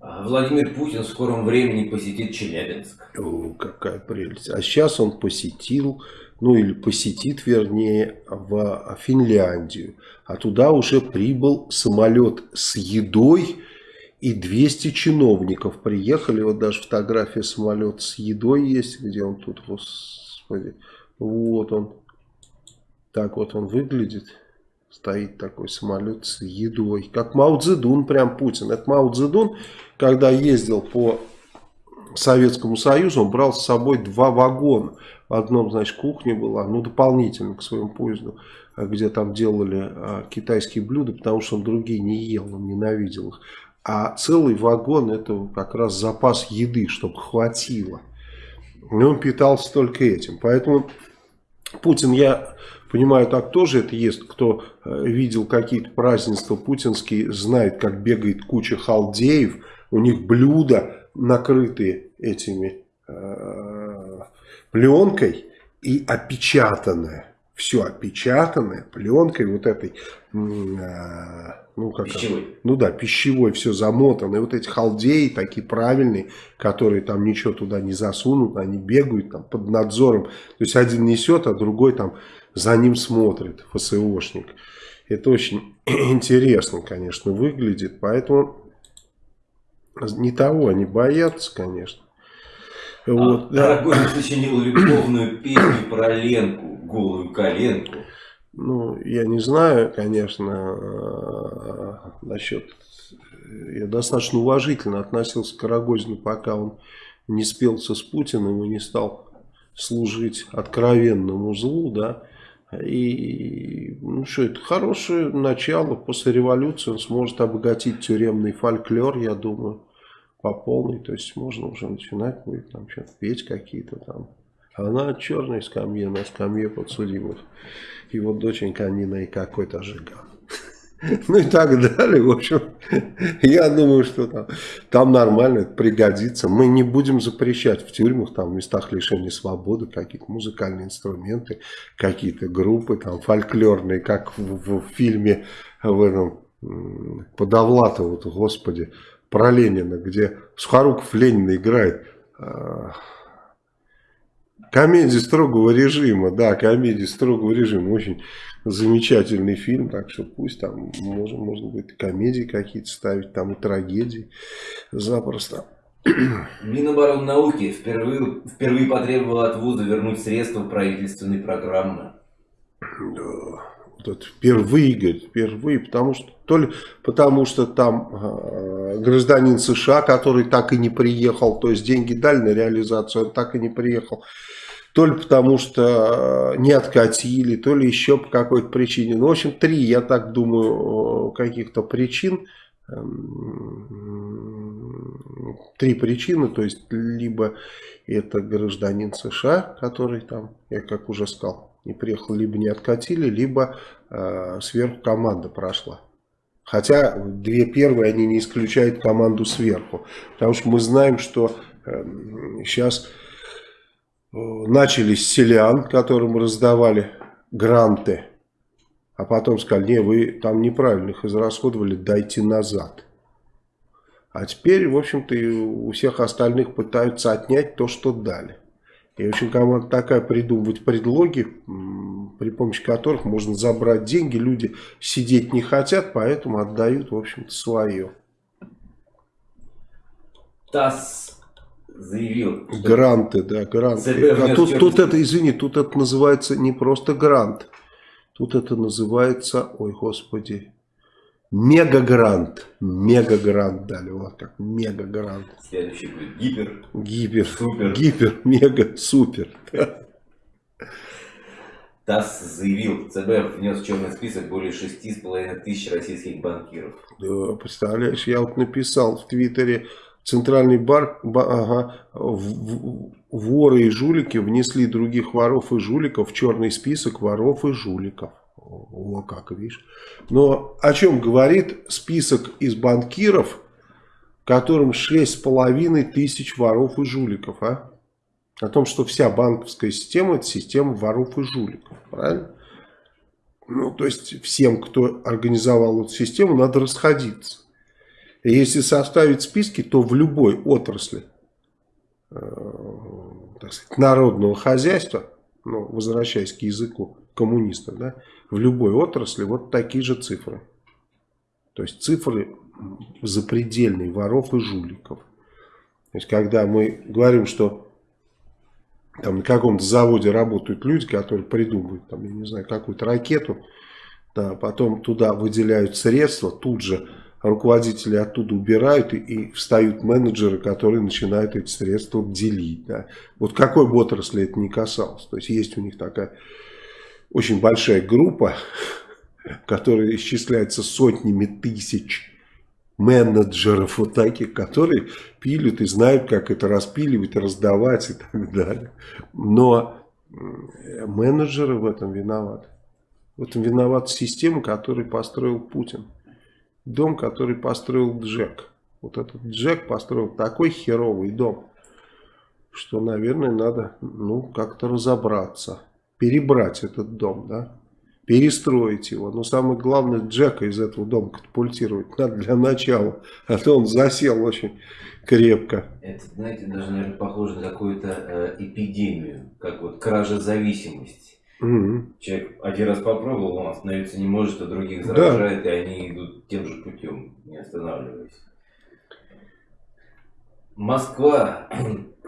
А Владимир Путин в скором времени посетит Челябинск. О, какая прелесть. А сейчас он посетил, ну или посетит, вернее, в Финляндию. А туда уже прибыл самолет с едой и 200 чиновников приехали. Вот даже фотография самолета с едой есть, где он тут, господи. Вот он. Так вот он выглядит. Стоит такой самолет с едой. Как Мао Цзэдун, прям Путин. Это Мао Цзэдун, когда ездил по Советскому Союзу, он брал с собой два вагона. В одном, значит, кухня была, ну, дополнительно к своему поезду, где там делали а, китайские блюда, потому что он другие не ел, он ненавидел их. А целый вагон это как раз запас еды, чтобы хватило. И он питался только этим. Поэтому Путин, я Понимаю, так тоже это есть. Кто э, видел какие-то празднества путинские, знает, как бегает куча халдеев. У них блюда накрытые этими э, пленкой и опечатанное. Все опечатанное пленкой вот этой, э, ну как пищевой. ну да, пищевой, все замотано. И вот эти халдеи такие правильные, которые там ничего туда не засунут, они бегают там под надзором. То есть один несет, а другой там за ним смотрит ФСОшник. Это очень интересно, конечно, выглядит. Поэтому не того они боятся, конечно. А вот, да. сочинил любовную песню про Ленку, голую коленку. Ну, я не знаю, конечно, насчет... Я достаточно уважительно относился к Рогозину, пока он не спелся с Путиным и не стал служить откровенному злу, да. И ну что, это хорошее начало. После революции он сможет обогатить тюремный фольклор, я думаю, по полной. То есть можно уже начинать будет там что-то петь какие-то там. Она черной скамье на скамье подсудимых. И вот доченька Нина и какой-то жиган. Ну и так далее. В общем, я думаю, что там, там нормально, пригодится. Мы не будем запрещать в тюрьмах, там, в местах лишения свободы какие-то музыкальные инструменты, какие-то группы там фольклорные, как в, в фильме в этом Подовлатова, вот, господи, про Ленина, где Сухоруков Ленина играет. А, комедия строгого режима, да, комедия строгого режима, очень замечательный фильм, так что пусть там можно, можно будет комедии какие-то ставить, там и трагедии запросто. Миноборнауки впервые, впервые потребовал от вуза вернуть средства правительственной программы. Да, вот впервые, говорит, впервые, потому что, то ли потому что там э, гражданин США, который так и не приехал, то есть деньги дали на реализацию, он так и не приехал то ли потому что э, не откатили, то ли еще по какой-то причине. Ну, в общем, три, я так думаю, каких-то причин. Эм, три причины, то есть, либо это гражданин США, который там, я как уже сказал, не приехал, либо не откатили, либо э, сверху команда прошла. Хотя две первые, они не исключают команду сверху. Потому что мы знаем, что э, сейчас начали с селян, которым раздавали гранты, а потом сказали, не, вы там неправильно их израсходовали, дайте назад. А теперь, в общем-то, у всех остальных пытаются отнять то, что дали. И очень команда такая придумывать предлоги, при помощи которых можно забрать деньги. Люди сидеть не хотят, поэтому отдают, в общем-то, свое. ТАСС заявил. Гранты, да, гранты. А тут, тут это, извини, тут это называется не просто грант. Тут это называется, ой, господи, Мегагрант. Мегагрант дали. Вот как мегагрант. Следующий будет гипер. Гипер. Супер. Гипер, мега, супер. ТАСС заявил, ЦБ внес в черный список более 6,5 тысяч российских банкиров. Да, представляешь, я вот написал в Твиттере, Центральный бар, ба, ага, в, в, воры и жулики внесли других воров и жуликов в черный список воров и жуликов. О, как, видишь. Но о чем говорит список из банкиров, которым 6,5 тысяч воров и жуликов, а? О том, что вся банковская система это система воров и жуликов, правильно? Ну, то есть всем, кто организовал эту систему, надо расходиться. Если составить списки, то в любой отрасли э, так сказать, народного хозяйства, ну, возвращаясь к языку коммунистов, да, в любой отрасли вот такие же цифры. То есть цифры запредельные воров и жуликов. То есть когда мы говорим, что там на каком-то заводе работают люди, которые придумывают, там, я не знаю, какую-то ракету, да, потом туда выделяют средства, тут же руководители оттуда убирают и, и встают менеджеры, которые начинают эти средства делить. Да. Вот какой бы отрасли это не касалось. То есть есть у них такая очень большая группа, которая исчисляется сотнями тысяч менеджеров вот таких, которые пилят и знают, как это распиливать, раздавать и так далее. Но менеджеры в этом виноваты. В этом виновата система, которую построил Путин. Дом, который построил Джек. Вот этот Джек построил такой херовый дом, что, наверное, надо ну, как-то разобраться перебрать этот дом, да, перестроить его. Но самое главное, Джека из этого дома катапультировать надо для начала, а то он засел очень крепко. Это, знаете, даже, наверное, похоже на какую-то э, эпидемию, как вот кража зависимости. Угу. Человек один раз попробовал, он остановиться не может, а других заражает, да. и они идут тем же путем, не останавливаясь. Москва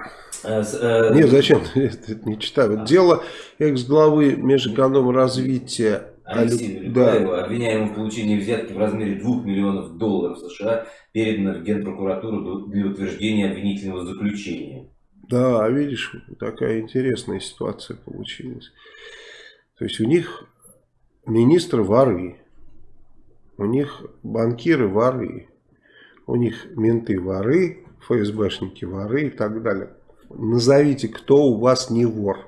Э, э, Нет, зачем? Это не читаю. А. Дело экс-главы Межэкономразвития Алексея да. обвиняемого в получении взятки в размере 2 миллионов долларов США, передано в Генпрокуратуру для утверждения обвинительного заключения. Да, видишь, такая интересная ситуация получилась. То есть у них министры воры, у них банкиры воры, у них менты воры, ФСБшники воры и так далее назовите, кто у вас не вор.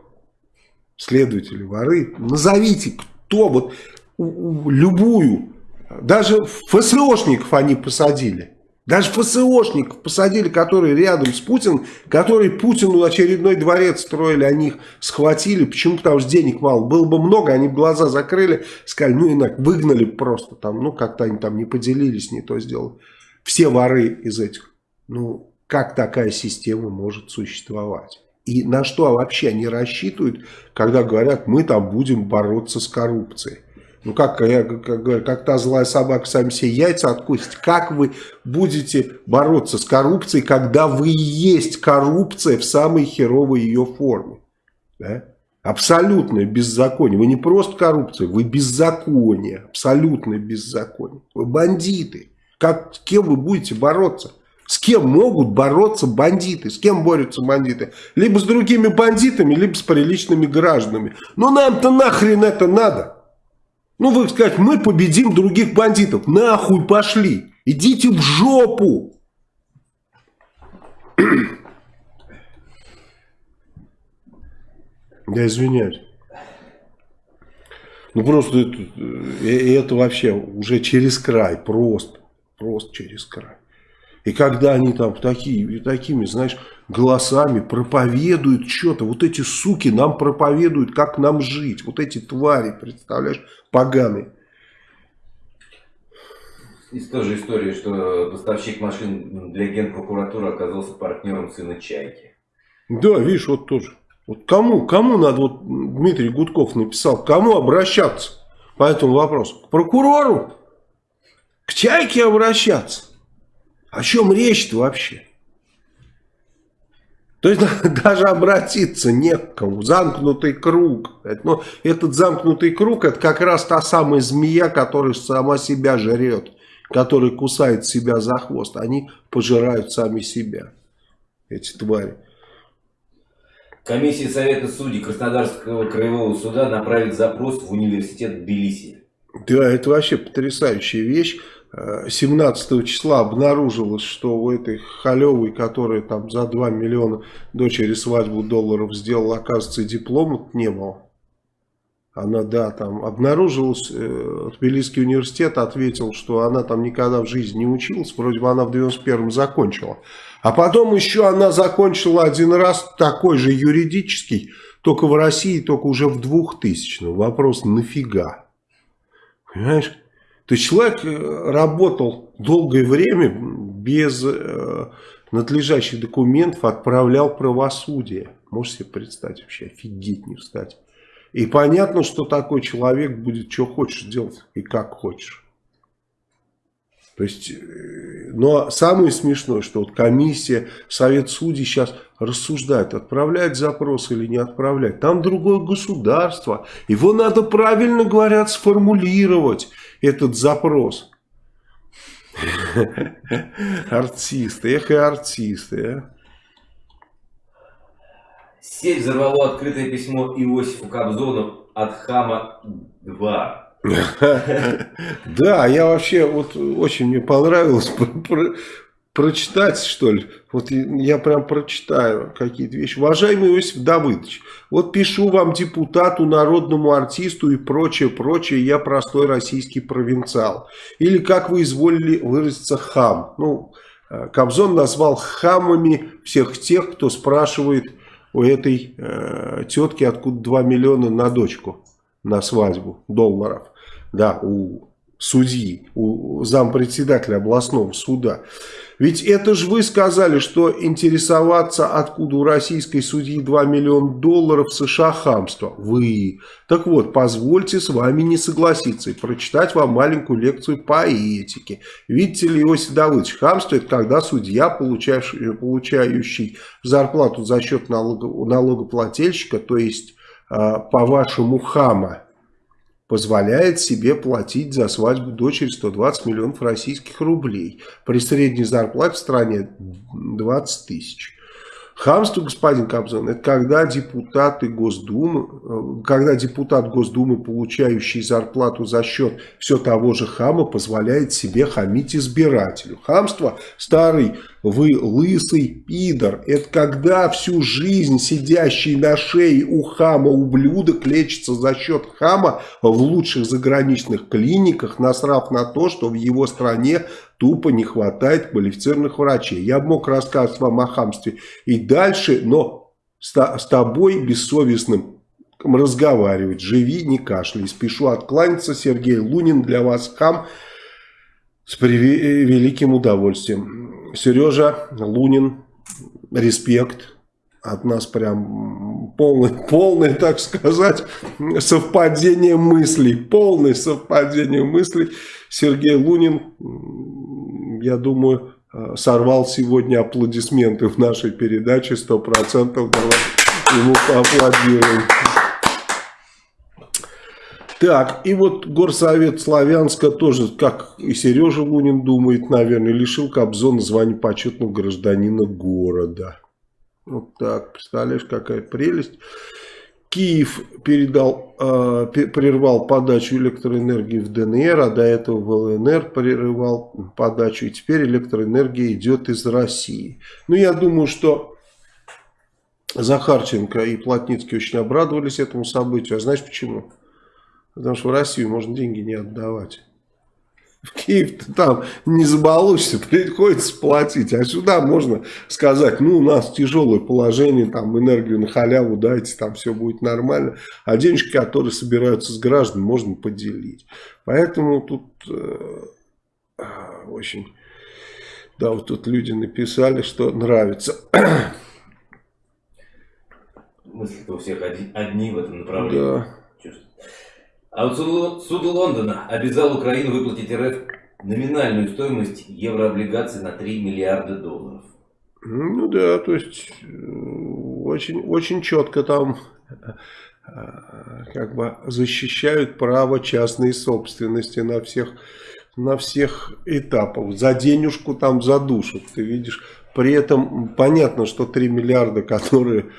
Следователи воры, назовите, кто вот любую. Даже ФСОшников они посадили. Даже ФСОшников посадили, которые рядом с Путиным, которые Путину очередной дворец строили, они их схватили. Почему? Потому что денег мало. Было бы много, они глаза закрыли, сказали, ну инак, выгнали просто там, ну как-то они там не поделились, не то сделали. Все воры из этих. Ну, как такая система может существовать. И на что вообще они рассчитывают, когда говорят, мы там будем бороться с коррупцией. Ну как, я, как, как та злая собака сами все яйца откусит. Как вы будете бороться с коррупцией, когда вы есть коррупция в самой херовой ее форме? Да? Абсолютное беззаконие. Вы не просто коррупция, вы беззаконие. Абсолютное беззаконие. Вы бандиты. Как, с кем вы будете бороться? С кем могут бороться бандиты? С кем борются бандиты? Либо с другими бандитами, либо с приличными гражданами. Но нам-то нахрен это надо? Ну, вы сказать, мы победим других бандитов. Нахуй пошли. Идите в жопу. Я извиняюсь. Ну, просто это, э, это вообще уже через край. Просто. Просто через край. И когда они там такие, такими, знаешь, голосами проповедуют что-то, вот эти суки нам проповедуют, как нам жить, вот эти твари, представляешь, поганые. Из той же истории, что поставщик машин для генпрокуратуры оказался партнером сына Чайки. Да, видишь, вот тоже. Вот кому, кому надо, вот Дмитрий Гудков написал, кому обращаться по этому вопросу? К прокурору? К Чайке обращаться? О чем речь-то вообще? То есть даже обратиться не к кому. Замкнутый круг. Но этот замкнутый круг это как раз та самая змея, которая сама себя жрет. Которая кусает себя за хвост. Они пожирают сами себя. Эти твари. Комиссия Совета судей Краснодарского краевого суда направит запрос в университет Тбилиси. Да, это вообще потрясающая вещь. 17 числа обнаружилось, что у этой халевой, которая там за 2 миллиона дочери свадьбу долларов сделала, оказывается, диплома не было. Она, да, там обнаружилась, э, Тбилисский университет ответил, что она там никогда в жизни не училась, вроде бы она в 91-м закончила. А потом еще она закончила один раз такой же юридический, только в России, только уже в 2000-м. Вопрос, нафига? Понимаешь? То есть человек э, работал долгое время без э, надлежащих документов, отправлял правосудие. Можете себе представить вообще, офигеть не встать. И понятно, что такой человек будет что хочешь делать и как хочешь. То есть, э, но самое смешное, что вот комиссия, совет судей сейчас рассуждает, отправлять запрос или не отправлять. Там другое государство. Его надо правильно, говорят, сформулировать этот запрос. Артисты, эх и артисты, а. Сеть взорвало открытое письмо Иосифу Кобзону от Хама-2. Да, я вообще, вот очень мне понравилось прочитать, что ли. Вот я прям прочитаю какие-то вещи. Уважаемый Иосиф Давыдович, вот пишу вам депутату, народному артисту и прочее, прочее, я простой российский провинциал. Или, как вы изволили выразиться, хам. Ну, э, Кобзон назвал хамами всех тех, кто спрашивает у этой э, тетки, откуда 2 миллиона на дочку, на свадьбу долларов. Да, у судьи, у зампредседателя областного суда. Ведь это же вы сказали, что интересоваться, откуда у российской судьи 2 миллиона долларов США хамство. Вы. Так вот, позвольте с вами не согласиться и прочитать вам маленькую лекцию по этике. Видите ли, Иосиф Давыдович, хамство это когда судья, получающий, получающий зарплату за счет налого, налогоплательщика, то есть а, по вашему хама, позволяет себе платить за свадьбу дочери 120 миллионов российских рублей. При средней зарплате в стране 20 тысяч. Хамство, господин Кобзон, это когда депутаты Госдумы, э, когда депутат Госдумы, получающий зарплату за счет все того же хама, позволяет себе хамить избирателю. Хамство, старый, вы лысый пидор, это когда всю жизнь сидящий на шее у хама ублюдок лечится за счет хама в лучших заграничных клиниках, насрав на то, что в его стране тупо не хватает квалифицированных врачей. Я мог рассказывать вам о хамстве и дальше, но с, с тобой бессовестным разговаривать. Живи, не кашляй. Спешу откланяться. Сергей Лунин для вас хам с великим удовольствием. Сережа Лунин, респект. От нас прям полное, полное, так сказать, совпадение мыслей. Полное совпадение мыслей. Сергей Лунин я думаю, э, сорвал сегодня аплодисменты в нашей передаче 100%. Давай ему поаплодируем. Так, и вот Горсовет Славянска тоже, как и Сережа Лунин думает, наверное, лишил Кобзона звания почетного гражданина города. Вот так, представляешь, какая прелесть. Киев передал, э, прервал подачу электроэнергии в ДНР, а до этого в ЛНР прерывал подачу, и теперь электроэнергия идет из России. Ну, я думаю, что Захарченко и Плотницкий очень обрадовались этому событию. А знаешь почему? Потому что в Россию можно деньги не отдавать. В Киев ты там не забалуешься, приходится платить. А сюда можно сказать, ну, у нас тяжелое положение, там, энергию на халяву дайте, там все будет нормально. А денежки, которые собираются с граждан, можно поделить. Поэтому тут э, очень... Да, вот тут люди написали, что нравится. Мысли-то у всех одни в этом направлении. Да. А вот суд Лондона обязал Украину выплатить РФ номинальную стоимость еврооблигаций на 3 миллиарда долларов. Ну да, то есть очень, очень четко там как бы защищают право частной собственности на всех, на всех этапах. За денежку там задушат, ты видишь. При этом понятно, что 3 миллиарда, которые э,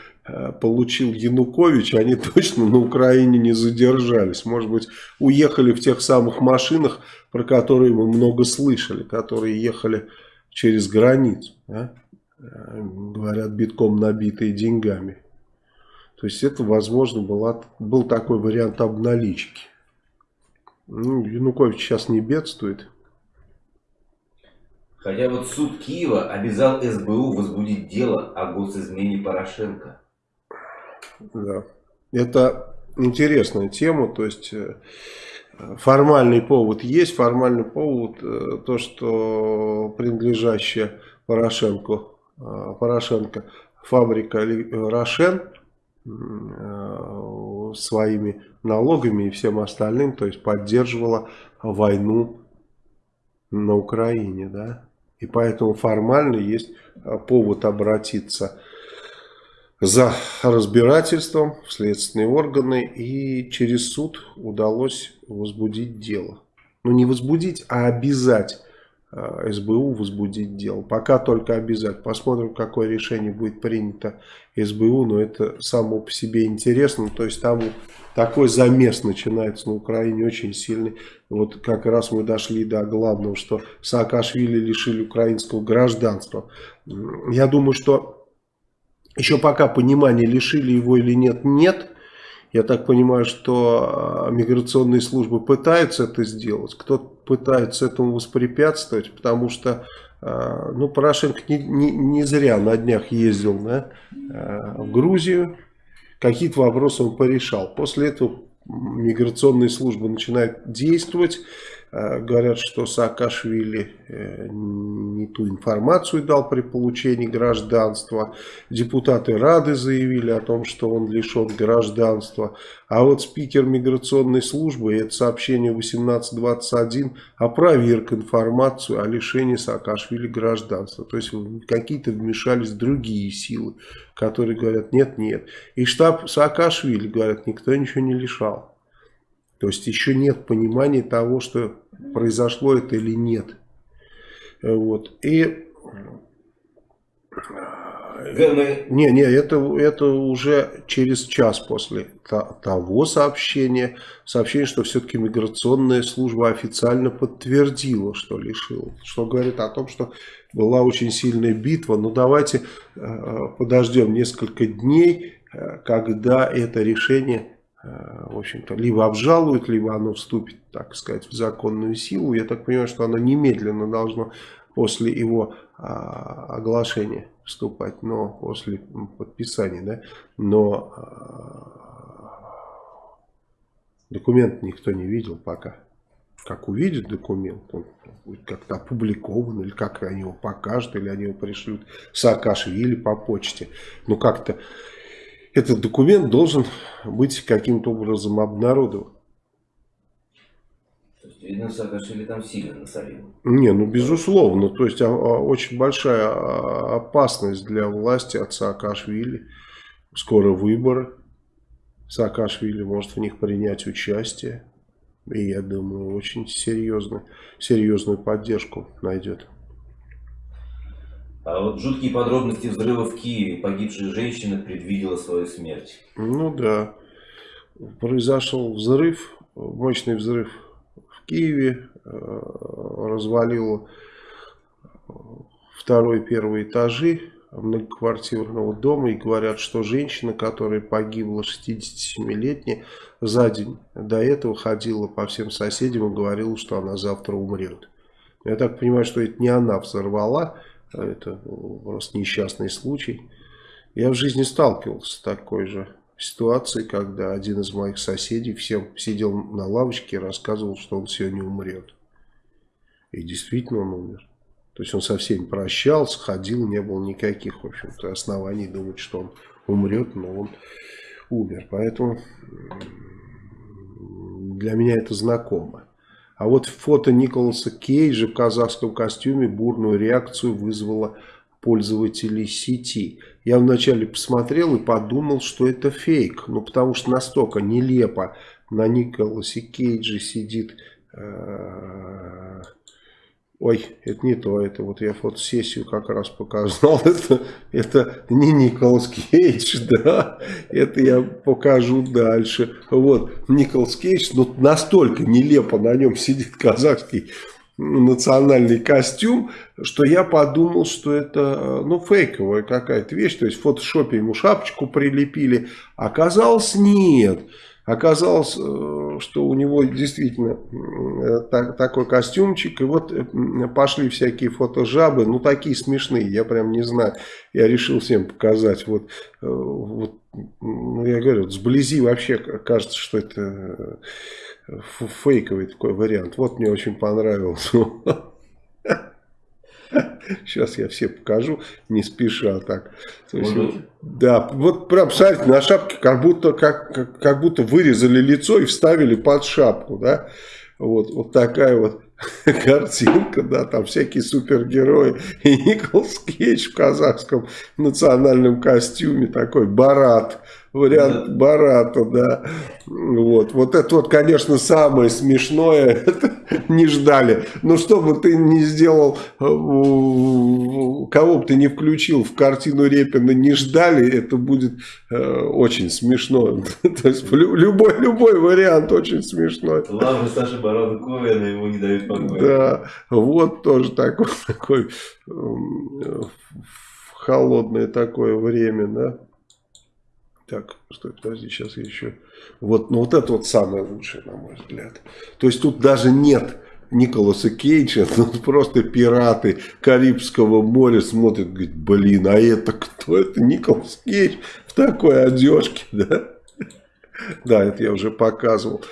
получил Янукович, они точно на Украине не задержались. Может быть, уехали в тех самых машинах, про которые мы много слышали, которые ехали через границу. Да? Э, говорят, битком набитые деньгами. То есть это, возможно, была, был такой вариант обналички. Ну, Янукович сейчас не бедствует. Хотя вот суд Киева обязал СБУ возбудить дело о госизмене Порошенко. Да. Это интересная тема. То есть э, формальный повод есть. Формальный повод э, то, что принадлежащая Порошенко, э, Порошенко фабрика Рошен своими налогами и всем остальным, то есть поддерживала войну на Украине, да, и поэтому формально есть повод обратиться за разбирательством в следственные органы. И через суд удалось возбудить дело. Ну не возбудить, а обязать а, СБУ возбудить дело. Пока только обязать. Посмотрим, какое решение будет принято СБУ. Но это само по себе интересно. То есть там такой замес начинается на Украине очень сильный. Вот как раз мы дошли до главного, что Саакашвили лишили украинского гражданства. Я думаю, что еще пока понимания, лишили его или нет, нет. Я так понимаю, что а, миграционные службы пытаются это сделать. Кто-то пытается этому воспрепятствовать, потому что а, ну, Порошенко не, не, не зря на днях ездил да, а, в Грузию какие-то вопросы он порешал. После этого миграционные службы начинают действовать. Э, говорят, что Саакашвили э, не ту информацию дал при получении гражданства. Депутаты Рады заявили о том, что он лишен гражданства. А вот спикер миграционной службы, это сообщение 1821, опроверг информацию о лишении Саакашвили гражданства. То есть какие-то вмешались другие силы, которые говорят нет-нет. И штаб Саакашвили, говорят, никто ничего не лишал. То есть еще нет понимания того, что произошло это или нет. Вот. И... Не, не, это, это уже через час после того сообщения, сообщение, что все-таки миграционная служба официально подтвердила, что лишила. Что говорит о том, что была очень сильная битва. Но давайте э, подождем несколько дней, э, когда это решение в общем-то, либо обжалуют, либо оно вступит, так сказать, в законную силу. Я так понимаю, что оно немедленно должно после его а, оглашения вступать, но после подписания, да, но а, документ никто не видел пока. Как увидит документ, он будет как-то опубликован, или как они его покажут, или они его пришлют Саакашвили по почте. Ну, как-то этот документ должен быть каким-то образом обнародован. Видно, Саакашвили там сильно насолил. Не, ну безусловно. То есть, а, а, очень большая а, опасность для власти от Саакашвили. Скоро выборы. Саакашвили может в них принять участие. И я думаю, очень серьезную, серьезную поддержку найдет. А вот жуткие подробности взрыва в Киеве. Погибшая женщина предвидела свою смерть. Ну да. Произошел взрыв, мощный взрыв в Киеве. Э, развалило второй и первый этажи многоквартирного дома. И говорят, что женщина, которая погибла 67-летняя, за день до этого ходила по всем соседям и говорила, что она завтра умрет. Я так понимаю, что это не она взорвала, это просто несчастный случай. Я в жизни сталкивался с такой же ситуацией, когда один из моих соседей всем сидел на лавочке и рассказывал, что он сегодня умрет. И действительно он умер. То есть он со всеми прощался, ходил, не было никаких, в общем-то, оснований думать, что он умрет, но он умер. Поэтому для меня это знакомо. А вот фото Николаса Кейджа в казахском костюме бурную реакцию вызвало пользователей сети. Я вначале посмотрел и подумал, что это фейк. Ну, потому что настолько нелепо на Николасе Кейджи сидит... Э Ой, это не то, это вот я фотосессию как раз показал, это, это не Николас Кейдж, да, это я покажу дальше. Вот, Николас Кейдж, ну настолько нелепо на нем сидит казахский национальный костюм, что я подумал, что это ну, фейковая какая-то вещь, то есть в фотошопе ему шапочку прилепили, оказалось нет. Оказалось, э, что у него действительно э, так, такой костюмчик. И вот э, пошли всякие фотожабы, ну такие смешные, я прям не знаю. Я решил всем показать. Вот, вот ну, я говорю, сблизи вообще кажется, что это фейковый такой вариант. Вот мне очень понравился. Сейчас я все покажу, не спеша так. Есть, да, вот прям, смотрите, на шапке как будто, как, как, как будто вырезали лицо и вставили под шапку, да. Вот, вот такая вот картинка, да, там всякие супергерои. И Николас Кейдж в казахском национальном костюме, такой барат вариант да. Барата, да. Вот. вот это вот, конечно, самое смешное, это не ждали. Но что бы ты не сделал, э, кого бы ты не включил в картину Репина, не ждали, это будет э, очень смешно. То есть любой, любой вариант очень смешной. Главное, Саша Барона Ковина ему не дают покоя. Да, вот тоже такой, такой холодное такое время, да. Так, стой, подожди, сейчас я еще... Вот, ну вот это вот самое лучшее, на мой взгляд. То есть тут даже нет Николаса Кейджа, тут просто пираты Карибского моря смотрят, говорят, блин, а это кто? Это Николас Кейдж в такой одежке, да? Да, это я уже показывал.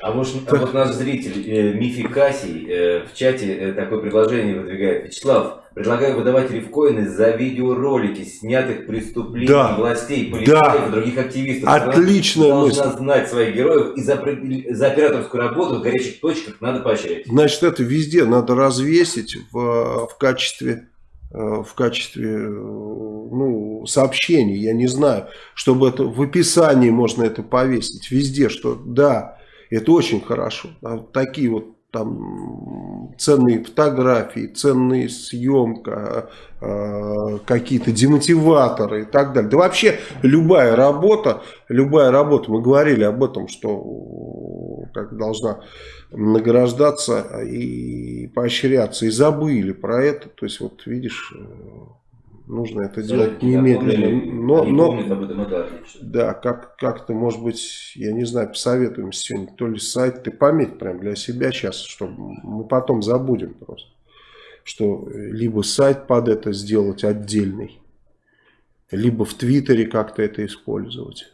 А вот, а вот наш зритель э, Мифи Кассий э, в чате э, такое предложение выдвигает. Вячеслав, Предлагаю выдавать рифкоины за видеоролики снятых преступлений да. властей, полицейских да. и других активистов. Отличная мысль. Должна знать своих героев и за, за операторскую работу в горячих точках надо поощрять. Значит, это везде надо развесить в, в качестве э, в качестве э, ну, сообщений, я не знаю, чтобы это в описании можно это повесить, везде, что да, это очень хорошо. А такие вот там ценные фотографии, ценная съемка, э, какие-то демотиваторы и так далее. Да вообще любая работа, любая работа, мы говорили об этом, что как должна награждаться и поощряться, и забыли про это. То есть вот видишь, нужно это делать немедленно. Но, но, да, как, как-то, может быть, я не знаю, посоветуем сегодня, то ли сайт, ты пометь прям для себя сейчас, чтобы мы потом забудем просто. Что либо сайт под это сделать отдельный, либо в Твиттере как-то это использовать.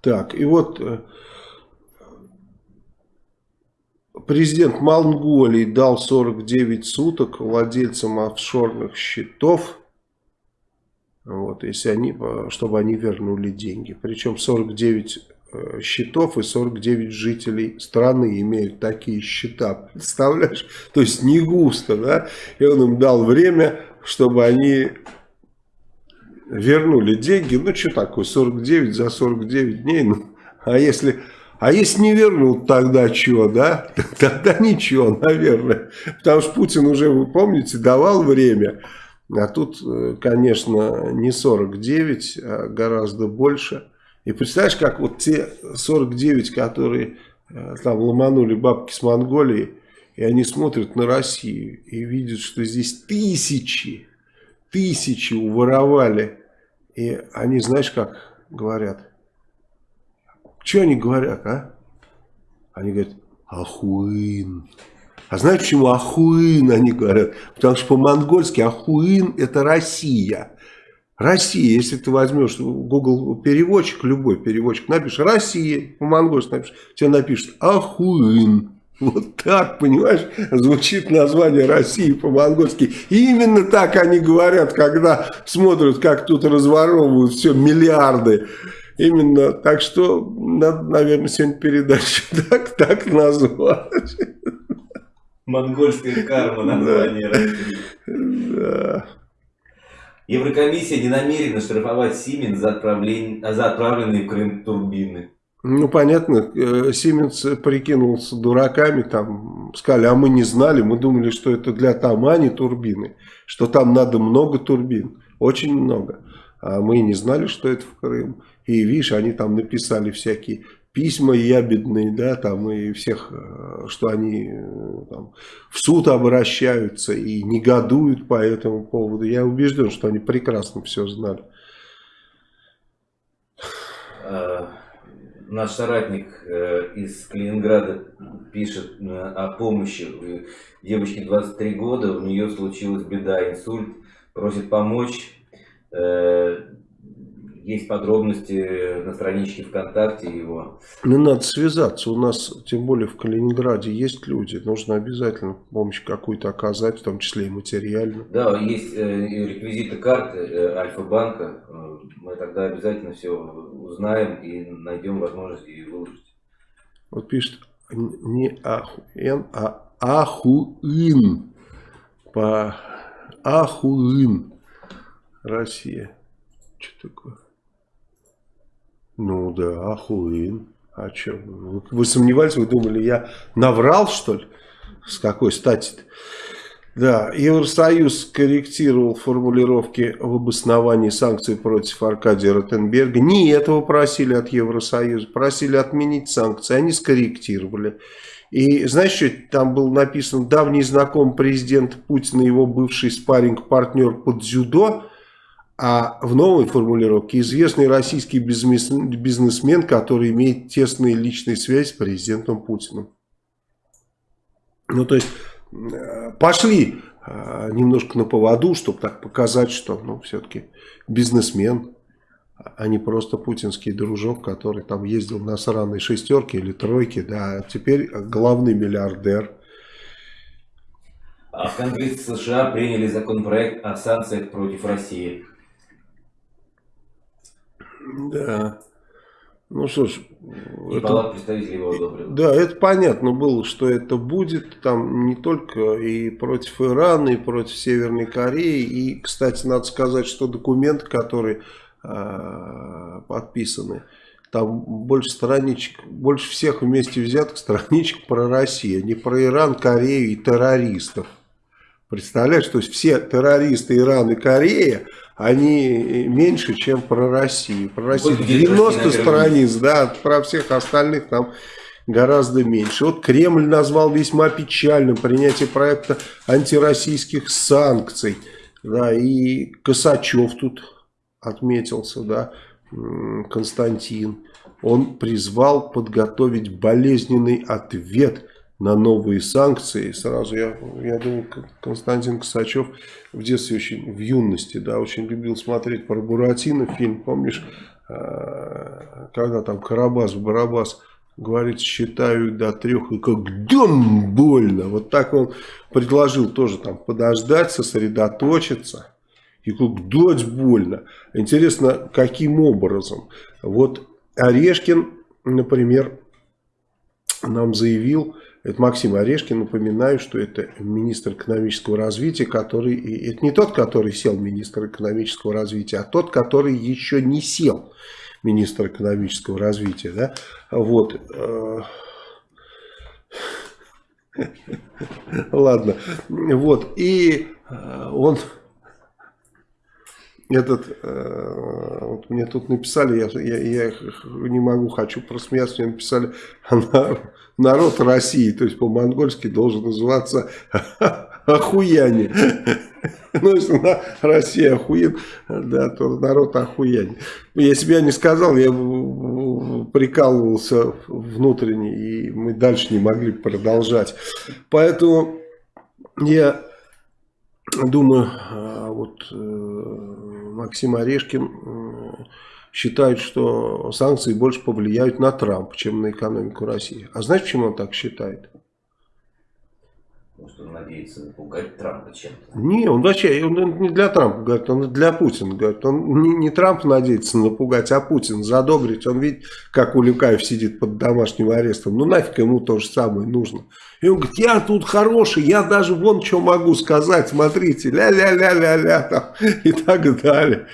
Так, и вот э, Президент Монголии дал 49 суток владельцам офшорных счетов, вот, если они, чтобы они вернули деньги. Причем 49 э, счетов и 49 жителей страны имеют такие счета. Представляешь? То есть не густо, да? И он им дал время, чтобы они вернули деньги. Ну, что такое, 49 за 49 дней? Ну, а если а если не вернут, тогда что, да? Тогда ничего, наверное. Потому что Путин уже, вы помните, давал время. А тут, э, конечно, не 49, а гораздо больше. И представляешь, как вот те 49, которые э, там ломанули бабки с Монголии, и они смотрят на Россию и видят, что здесь тысячи, тысячи уворовали. И они, знаешь, как говорят? Что они говорят, а? Они говорят, ахуин. А знаете, почему ахуин они говорят? Потому что по-монгольски ахуин это Россия. Россия, если ты возьмешь Google переводчик, любой переводчик, напишешь Россия, по-монгольски напишешь, тебе напишет ахуин. Вот так, понимаешь, звучит название России по-монгольски. Именно так они говорят, когда смотрят, как тут разворовывают все миллиарды. Именно, так что надо, наверное, сегодня передачу так, так назвать. Монгольская карма название. Да. Еврокомиссия не намерена штрафовать Симен за, отправление, за отправленные в Крым турбины. Ну, понятно, Сименс прикинулся дураками, там, сказали, а мы не знали, мы думали, что это для Тамани турбины, что там надо много турбин, очень много. А мы не знали, что это в Крым. И видишь, они там написали всякие письма ябедные, да, там и всех, э, что они э, там, в суд обращаются и негодуют по этому поводу. Я убежден, что они прекрасно все знали. А, наш соратник э, из Калининграда пишет о помощи. Девочке 23 года, у нее случилась беда, инсульт, просит помочь есть подробности на страничке ВКонтакте его. Не надо связаться. У нас, тем более в Калининграде, есть люди. Нужно обязательно помощь какую-то оказать, в том числе и материальную. Да, есть э, реквизиты карты э, Альфа-банка. Э, мы тогда обязательно все узнаем и найдем возможность ее выложить. Вот пишет не ахуен, а ахуин. По ахуин. Россия. Что такое? Ну да, охуен. А что? Вы сомневались, вы думали, я наврал, что ли? С какой стати -то? Да, Евросоюз корректировал формулировки в обосновании санкций против Аркадия Ротенберга. Не этого просили от Евросоюза, просили отменить санкции, они скорректировали. И знаешь, что там был написано, давний знакомый президент Путина, его бывший спарринг-партнер под дзюдо, а в новой формулировке известный российский бизнесмен, который имеет тесные личные связи с президентом Путиным. Ну, то есть, э, пошли э, немножко на поводу, чтобы так показать, что, ну, все-таки бизнесмен, а не просто путинский дружок, который там ездил на сраной шестерке или тройке, да, а теперь главный миллиардер. А в Конгрессе США приняли законопроект о санкциях против России. Да. Ну что ж. И это, представителей его одобрил. Да, это понятно было, что это будет там не только и против Ирана, и против Северной Кореи. И, кстати, надо сказать, что документы, которые э, подписаны, там больше страничек, больше всех вместе взятых страничек про Россию, не про Иран, Корею и террористов. Представляешь, то есть все террористы Ирана и Корея они меньше, чем про Россию. Про Россию 90 страниц, да, про всех остальных там гораздо меньше. Вот Кремль назвал весьма печальным принятие проекта антироссийских санкций. Да, и Косачев тут отметился, да, Константин. Он призвал подготовить болезненный ответ на новые санкции. Сразу я, я думаю, Константин Косачев в детстве очень, в юности, да, очень любил смотреть про Буратино фильм, помнишь, а, когда там Карабас-Барабас говорит, считаю до трех, и как дом больно. Вот так он предложил тоже там подождать, сосредоточиться. И как дать больно. Интересно, каким образом? Вот Орешкин, например, нам заявил, это Максим Орешкин, напоминаю, что это министр экономического развития, который, это не тот, который сел министр экономического развития, а тот, который еще не сел министр экономического развития. Да? Вот. Ладно. Вот. И э, он этот, э, вот мне тут написали, я, я, я не могу, хочу просмеяться, мне написали, народ России, то есть по-монгольски должен называться охуяне. Ну, если Россия охуен, да, то народ охуяне. Если бы я не сказал, я прикалывался внутренне, и мы дальше не могли продолжать. Поэтому я думаю, а, вот э, Максим Орешкин считает, что санкции больше повлияют на Трампа, чем на экономику России. А знаешь, почему он так считает? Может, он надеется напугать Трампа чем-то? Не, он вообще он не для Трампа говорит, он для Путина говорит. Он не, не Трамп надеется напугать, а Путин задобрить. Он видит, как Улюкаев сидит под домашним арестом. Ну нафиг ему то же самое нужно. И он говорит, я тут хороший, я даже вон что могу сказать, смотрите, ля-ля-ля-ля-ля, и так далее.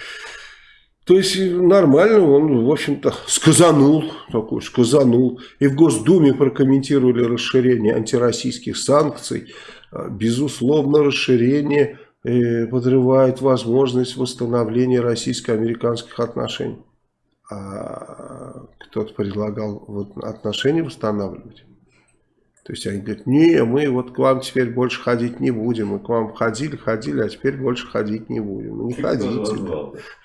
То есть нормально, он, в общем-то, сказанул, такой, сказанул. И в Госдуме прокомментировали расширение антироссийских санкций. А, безусловно, расширение э, подрывает возможность восстановления российско-американских отношений. А кто-то предлагал вот отношения восстанавливать. То есть они говорят, не, мы вот к вам теперь больше ходить не будем. Мы к вам ходили, ходили, а теперь больше ходить не будем. Ну, не ходите.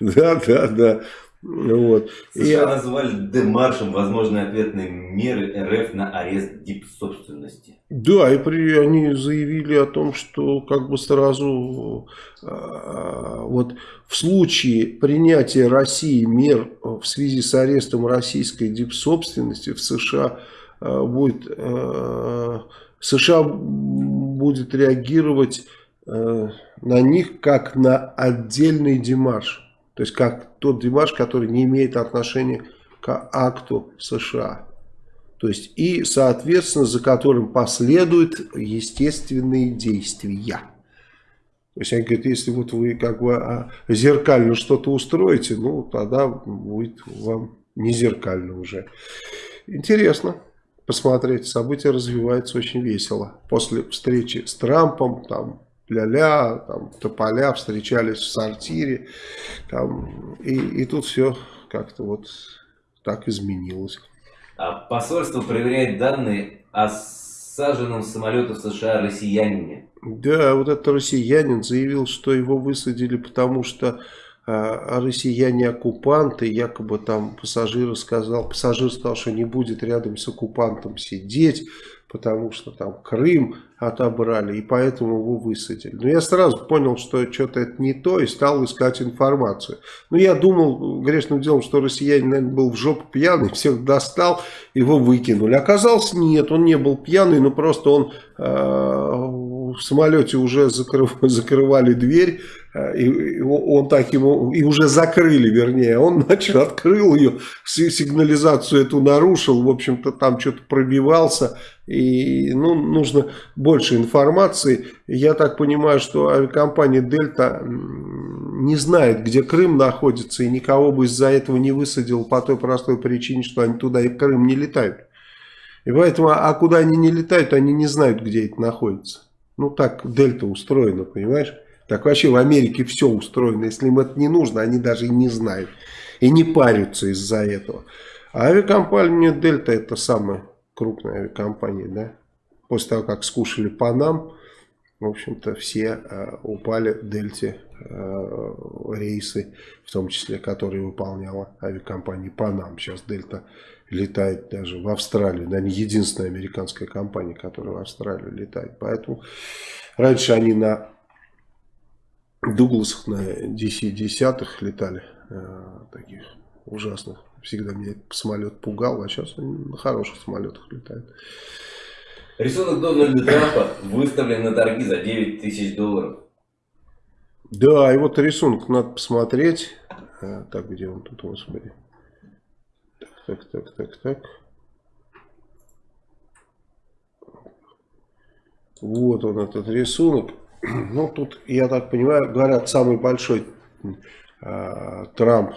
Да, да, да. Вот. США и... назвали демаршем возможные ответные меры РФ на арест дипсобственности. Да, и при, они заявили о том, что как бы сразу э, вот в случае принятия России мер в связи с арестом российской дипсобственности в США будет, э, США будет реагировать э, на них как на отдельный демарш. То есть как тот демарш, который не имеет отношения к акту США. То есть и, соответственно, за которым последуют естественные действия. То есть они говорят, если вот вы как бы а, зеркально что-то устроите, ну тогда будет вам не зеркально уже. Интересно посмотреть. События развиваются очень весело. После встречи с Трампом, там, ля-ля, там, тополя встречались в сортире. Там, и, и тут все как-то вот так изменилось. А посольство проверяет данные о саженном самолете в США россиянине. Да, вот этот россиянин заявил, что его высадили, потому что россияне-оккупанты, якобы там пассажир сказал, пассажир сказал, что не будет рядом с оккупантом сидеть, потому что там Крым отобрали, и поэтому его высадили. Но я сразу понял, что что-то это не то, и стал искать информацию. Ну, я думал грешным делом, что россиянин, наверное, был в жопу пьяный, всех достал, его выкинули. Оказалось, нет, он не был пьяный, но просто он э, в самолете уже закрыв, закрывали дверь, Э, и он так ему, и уже закрыли, вернее, он, значит, открыл ее, сигнализацию эту нарушил, в общем-то, там что-то пробивался, и, ну, нужно больше информации. Я так понимаю, что авиакомпания «Дельта» не знает, где Крым находится, и никого бы из-за этого не высадил по той простой причине, что они туда и в Крым не летают. И поэтому, а куда они не летают, они не знают, где это находится. Ну, так «Дельта» устроена, понимаешь? Так вообще в Америке все устроено. Если им это не нужно, они даже и не знают. И не парятся из-за этого. А авиакомпания Дельта это самая крупная авиакомпания. Да? После того, как скушали Панам, в общем-то, все э, упали Дельте э, рейсы, в том числе, которые выполняла авиакомпания Панам. Сейчас Дельта летает даже в Австралию. Не единственная американская компания, которая в Австралию летает. Поэтому раньше они на Дугласах на DC-10 летали, э, таких ужасных. Всегда меня самолет пугал, а сейчас они на хороших самолетах летают. Рисунок Дональда Трампа выставлен на торги за 9 тысяч долларов. Да, и вот рисунок надо посмотреть. А, так, где он тут, господи. Так, так, так, так. Вот он, этот рисунок. Ну, тут, я так понимаю, говорят, самый большой э, Трамп,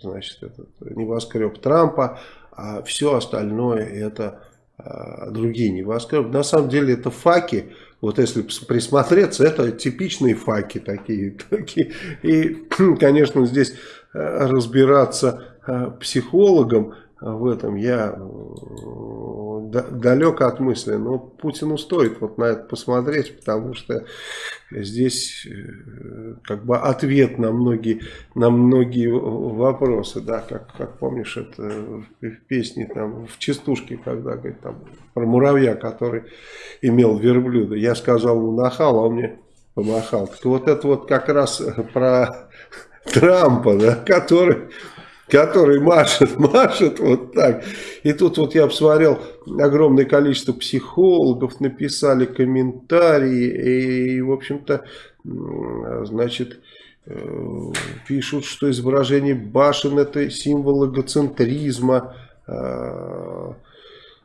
значит, этот небоскреб Трампа, а все остальное это э, другие небоскребы. На самом деле это факи, вот если присмотреться, это типичные факи такие. такие. И, конечно, здесь э, разбираться психологом в этом я далек от мысли, но Путину стоит вот на это посмотреть, потому что здесь э, как бы ответ на многие, на многие вопросы, да, как, как помнишь, это в песне там в частушке, когда говорит там про муравья, который имел верблюда, я сказал ему нахал, а он мне помахал. Так вот это вот как раз про Трампа, да, который который машет, машет вот так. И тут вот я посмотрел, огромное количество психологов написали комментарии, и, в общем-то, значит, э, пишут, что изображение башен это символ эгоцентризма, э,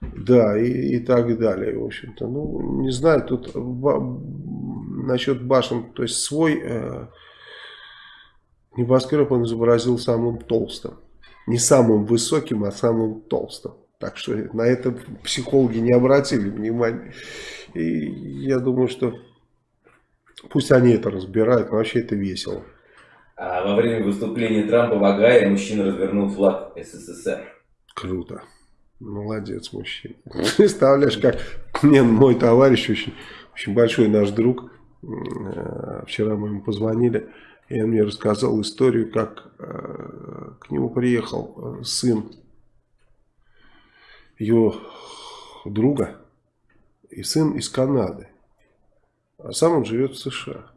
да, и, и так далее, в общем-то. Ну, не знаю, тут насчет башен, то есть свой э, небоскреб он изобразил самым толстым. Не самым высоким, а самым толстым. Так что на это психологи не обратили внимания. И я думаю, что пусть они это разбирают, но вообще это весело. А во время выступления Трампа в Агае мужчина развернул флаг СССР. Круто. Молодец, мужчина. Представляешь, как мне мой товарищ, очень, очень большой наш друг, э, вчера мы ему позвонили, и он мне рассказал историю, как э, к нему приехал э, сын его друга, и сын из Канады, а сам он живет в США.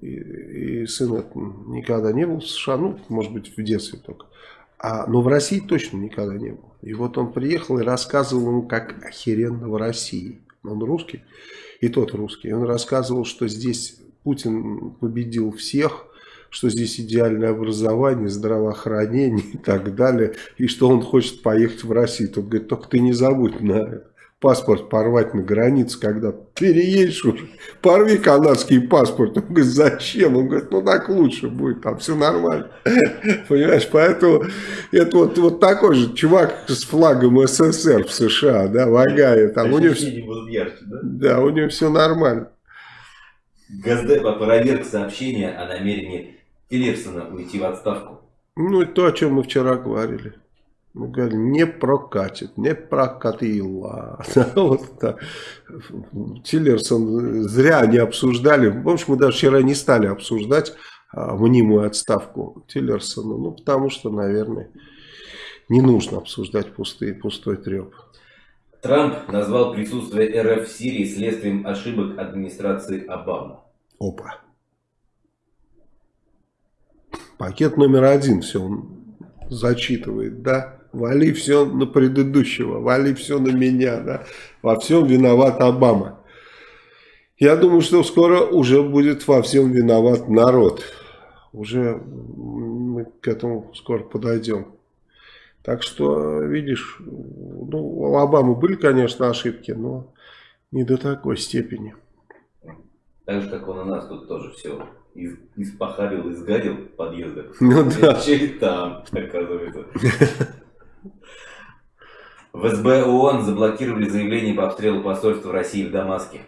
И, и сын никогда не был в США, ну, может быть, в детстве только. А, но в России точно никогда не был. И вот он приехал и рассказывал ему, как охеренно в России. Он русский, и тот русский. Он рассказывал, что здесь Путин победил всех, что здесь идеальное образование, здравоохранение и так далее, и что он хочет поехать в Россию. Тот говорит, только ты не забудь на паспорт порвать на границе, когда переедешь уже, порви канадский паспорт. Он говорит, зачем? Он говорит, ну так лучше будет, там все нормально. Понимаешь, поэтому это вот, вот такой же чувак с флагом СССР в США, да, в Агае. Там у него, ярче, да? да, у него все нормально. Газдеп опроверг сообщение о намерении Тиллерсона уйти в отставку. Ну, и то, о чем мы вчера говорили. Мы говорим, не прокатит, не прокатило. вот так. Тиллерсон зря не обсуждали. Общем, мы даже вчера не стали обсуждать а, мнимую отставку Тиллерсона. Ну, потому что, наверное, не нужно обсуждать пустые, пустой треп. Трамп назвал присутствие РФ в Сирии следствием ошибок администрации Обамы. Опа. Пакет номер один, все он зачитывает, да? Вали все на предыдущего, вали все на меня, да. Во всем виноват Обама. Я думаю, что скоро уже будет во всем виноват народ. Уже мы к этому скоро подойдем. Так что, видишь, ну, у Обамы были, конечно, ошибки, но не до такой степени. Так же, как он у нас тут тоже все из, испохабил, изгадил в подъездах. Ну да. И там, оказывается. В СБ ООН заблокировали заявление по обстрелу посольства России в Дамаске.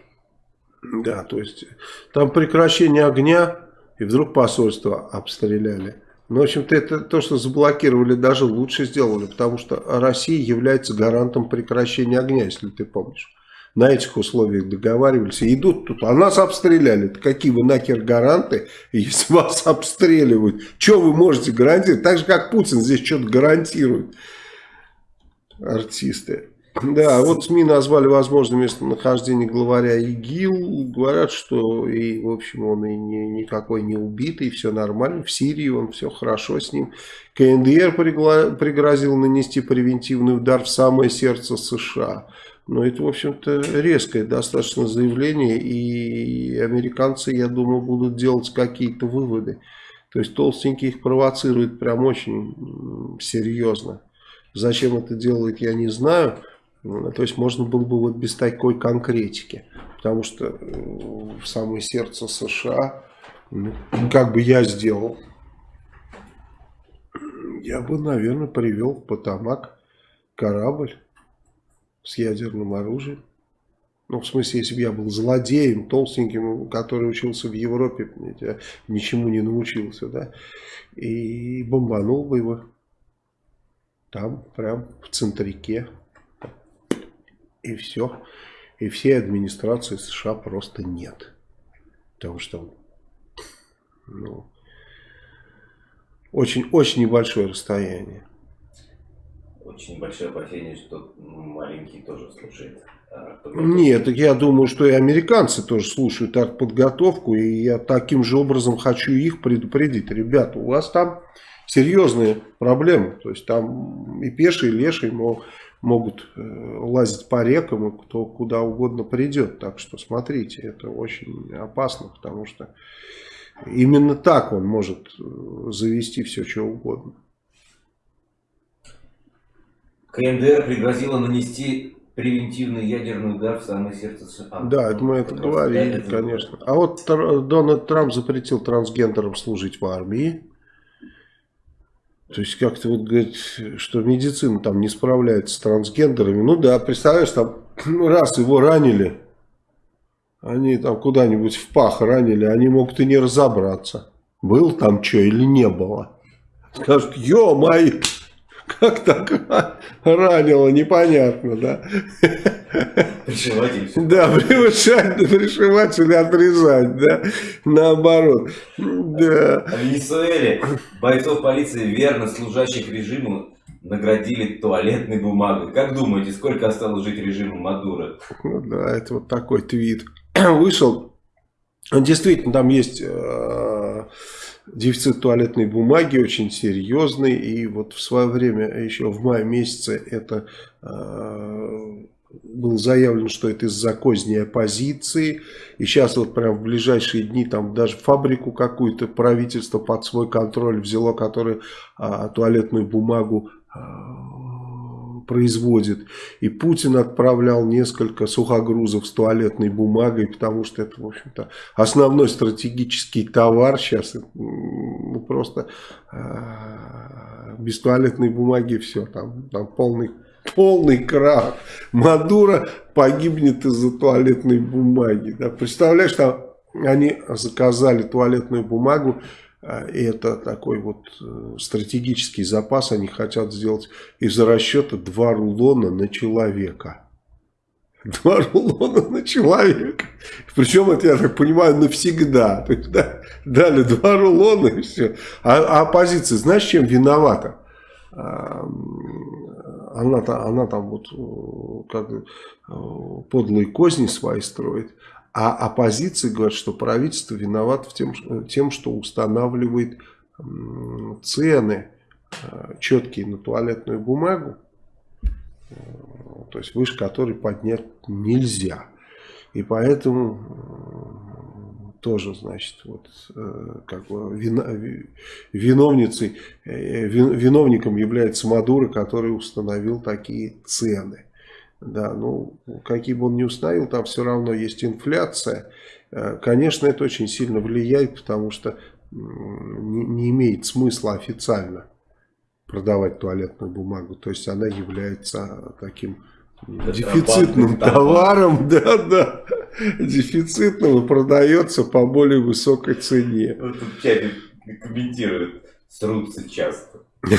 Да, то есть там прекращение огня, и вдруг посольство обстреляли. Ну, в общем-то, это то, что заблокировали, даже лучше сделали, потому что Россия является гарантом прекращения огня, если ты помнишь. На этих условиях договаривались. И идут тут, а нас обстреляли. Какие вы нахер гаранты, если вас обстреливают? Что вы можете гарантировать? Так же, как Путин здесь что-то гарантирует артисты. Да, вот СМИ назвали возможное местонахождение главаря ИГИЛ. Говорят, что и, в общем, он и не, никакой не убитый, все нормально. В Сирии он все хорошо с ним. КНДР пригрозил нанести превентивный удар в самое сердце США. Но это, в общем-то, резкое достаточно заявление. И американцы, я думаю, будут делать какие-то выводы. То есть толстенький их провоцирует прям очень серьезно. Зачем это делает, я не знаю. То есть можно было бы вот без такой конкретики. Потому что э, в самое сердце США, ну, как бы я сделал, я бы, наверное, привел в Потамак корабль с ядерным оружием. Ну, в смысле, если бы я был злодеем, толстеньким, который учился в Европе, я ничему не научился, да, и бомбанул бы его. Там, прям в центрике. И все. И всей администрации США просто нет. Потому что ну, очень-очень небольшое расстояние. Очень большое опасение, что маленький тоже слушает. Нет, так я думаю, что и американцы тоже слушают артподготовку, и я таким же образом хочу их предупредить. Ребята, у вас там серьезные проблемы, то есть там и пешие, и лешие могут э, лазить по рекам, и кто куда угодно придет. Так что смотрите, это очень опасно, потому что именно так он может э, завести все, что угодно. КНДР пригрозила нанести превентивный ядерный удар в самое сердце США. Да, это мы это говорили, конечно. А вот Дональд Трамп запретил трансгендерам служить в армии. То есть как-то вот говорит, что медицина там не справляется с трансгендерами. Ну да, представляешь, там раз его ранили, они там куда-нибудь в пах ранили, они могут и не разобраться, был там что или не было. Скажут, ё-моё, как так ранило, непонятно, да. Пришивать Да, пришивать, пришивать или отрезать, да, наоборот. Да. А в Венесуэле бойцов полиции, верно служащих режиму, наградили туалетной бумагой. Как думаете, сколько осталось жить режиму Мадура? Ну да, это вот такой твит вышел. Действительно, там есть э, дефицит туалетной бумаги очень серьезный. И вот в свое время, еще в мае месяце, это э, было заявлено, что это из-за козней оппозиции. И сейчас вот прям в ближайшие дни там даже фабрику какую-то правительство под свой контроль взяло, которая э, туалетную бумагу э, производит. И Путин отправлял несколько сухогрузов с туалетной бумагой, потому что это, в общем-то, основной стратегический товар сейчас. Ну, просто э, без туалетной бумаги все, там, там полный полный крах. Мадуро погибнет из-за туалетной бумаги. Да? Представляешь, там они заказали туалетную бумагу и это такой вот э, стратегический запас. Они хотят сделать из расчета два рулона на человека. Два рулона на человека. Причем это, я так понимаю, навсегда. То есть, да, дали два рулона и все. А, а оппозиция, знаешь, чем виновата? А, она, она там вот э, как э, подлые козни свои строит. А оппозиция говорит, что правительство виновато в тем, тем, что устанавливает цены э, четкие на туалетную бумагу, э, то есть выше которой поднять нельзя. И поэтому э, тоже, значит, вот как бы виновницей, виновником является Мадуро, который установил такие цены. Да, ну, какие бы он ни установил, там все равно есть инфляция. Э, конечно, это очень сильно влияет, потому что не, не имеет смысла официально продавать туалетную бумагу. То есть она является таким дефицитным товаром, да, да, дефицитным и продается по более высокой цене. Вот тут чатик комментирует, срутся часто.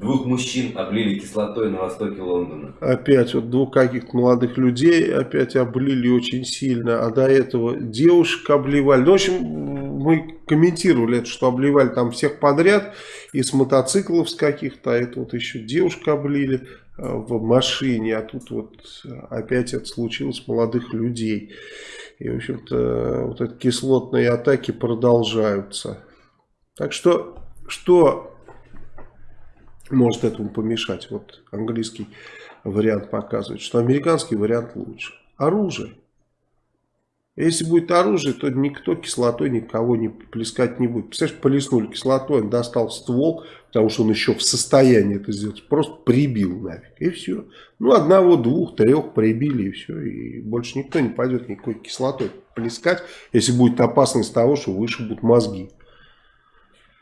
Двух мужчин облили кислотой на востоке Лондона. Опять вот двух каких-то молодых людей опять облили очень сильно, а до этого девушек обливали. Ну, в общем, мы комментировали это, что обливали там всех подряд, из мотоциклов с каких-то, а это вот еще девушка облили э, в машине, а тут вот опять это случилось молодых людей. И, в общем-то, вот эти кислотные атаки продолжаются. Так что, что может этому помешать. Вот английский вариант показывает, что американский вариант лучше. Оружие. Если будет оружие, то никто кислотой никого не плескать не будет. Представляешь, полиснули кислотой, он достал ствол, потому что он еще в состоянии это сделать. Просто прибил нафиг. И все. Ну, одного, двух, трех прибили и все. И больше никто не пойдет никакой кислотой плескать, если будет опасность того, что выше будут мозги.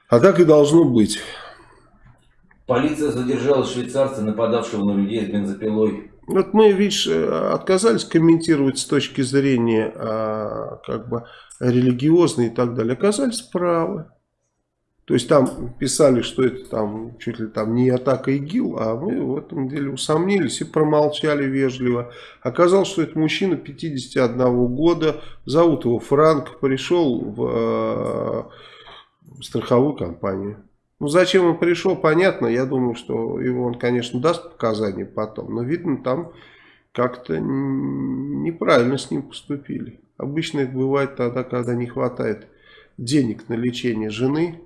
А так и должно быть. Полиция задержала швейцарца, нападавшего на людей с бензопилой. Вот мы, видишь, э, отказались комментировать с точки зрения а, как бы религиозной и так далее. Оказались правы. То есть там писали, что это там чуть ли там не атака ИГИЛ, а мы в этом деле усомнились и промолчали вежливо. Оказалось, что это мужчина 51 года, зовут его Франк, пришел в э, страховую компанию. Ну, зачем он пришел, понятно. Я думаю, что его он, конечно, даст показания потом. Но, видно, там как-то неправильно с ним поступили. Обычно это бывает тогда, когда не хватает денег на лечение жены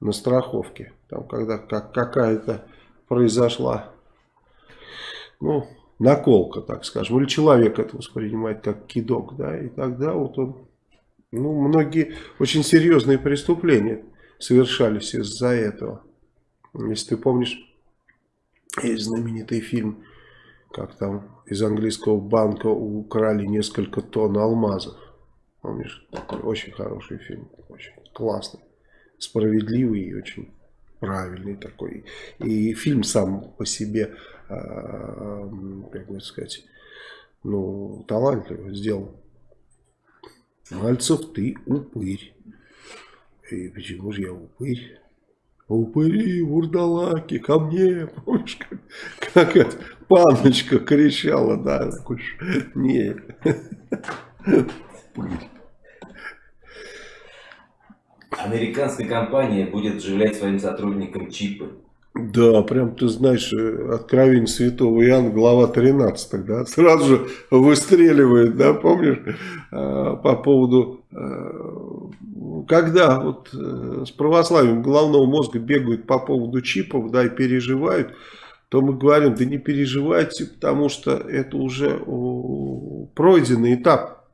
на страховке. Там, когда как, какая-то произошла, ну, наколка, так скажем. Или человек это воспринимает как кидок, да. И тогда вот он, ну, многие очень серьезные преступления совершались из-за этого. Если ты помнишь, есть знаменитый фильм, как там из английского банка украли несколько тонн алмазов. Помнишь? Такой очень хороший фильм, очень классный, справедливый и очень правильный такой. И фильм сам по себе, а, как бы сказать, ну, талантливо сделан. Мальцев, ты упырь. И почему же я упырь? Упыри, вурдалаки, ко мне, помнишь, как, как эта паночка кричала, да, такой, не, упырь. Американская компания будет вживлять своим сотрудникам чипы. Да, прям ты знаешь, э, откровение святого Иоанна, глава 13, да, сразу же выстреливает, да, помнишь, а, по поводу, э, когда вот э, с православием головного мозга бегают по поводу чипов, да, и переживают, то мы говорим, да не переживайте, потому что это уже пройденный этап.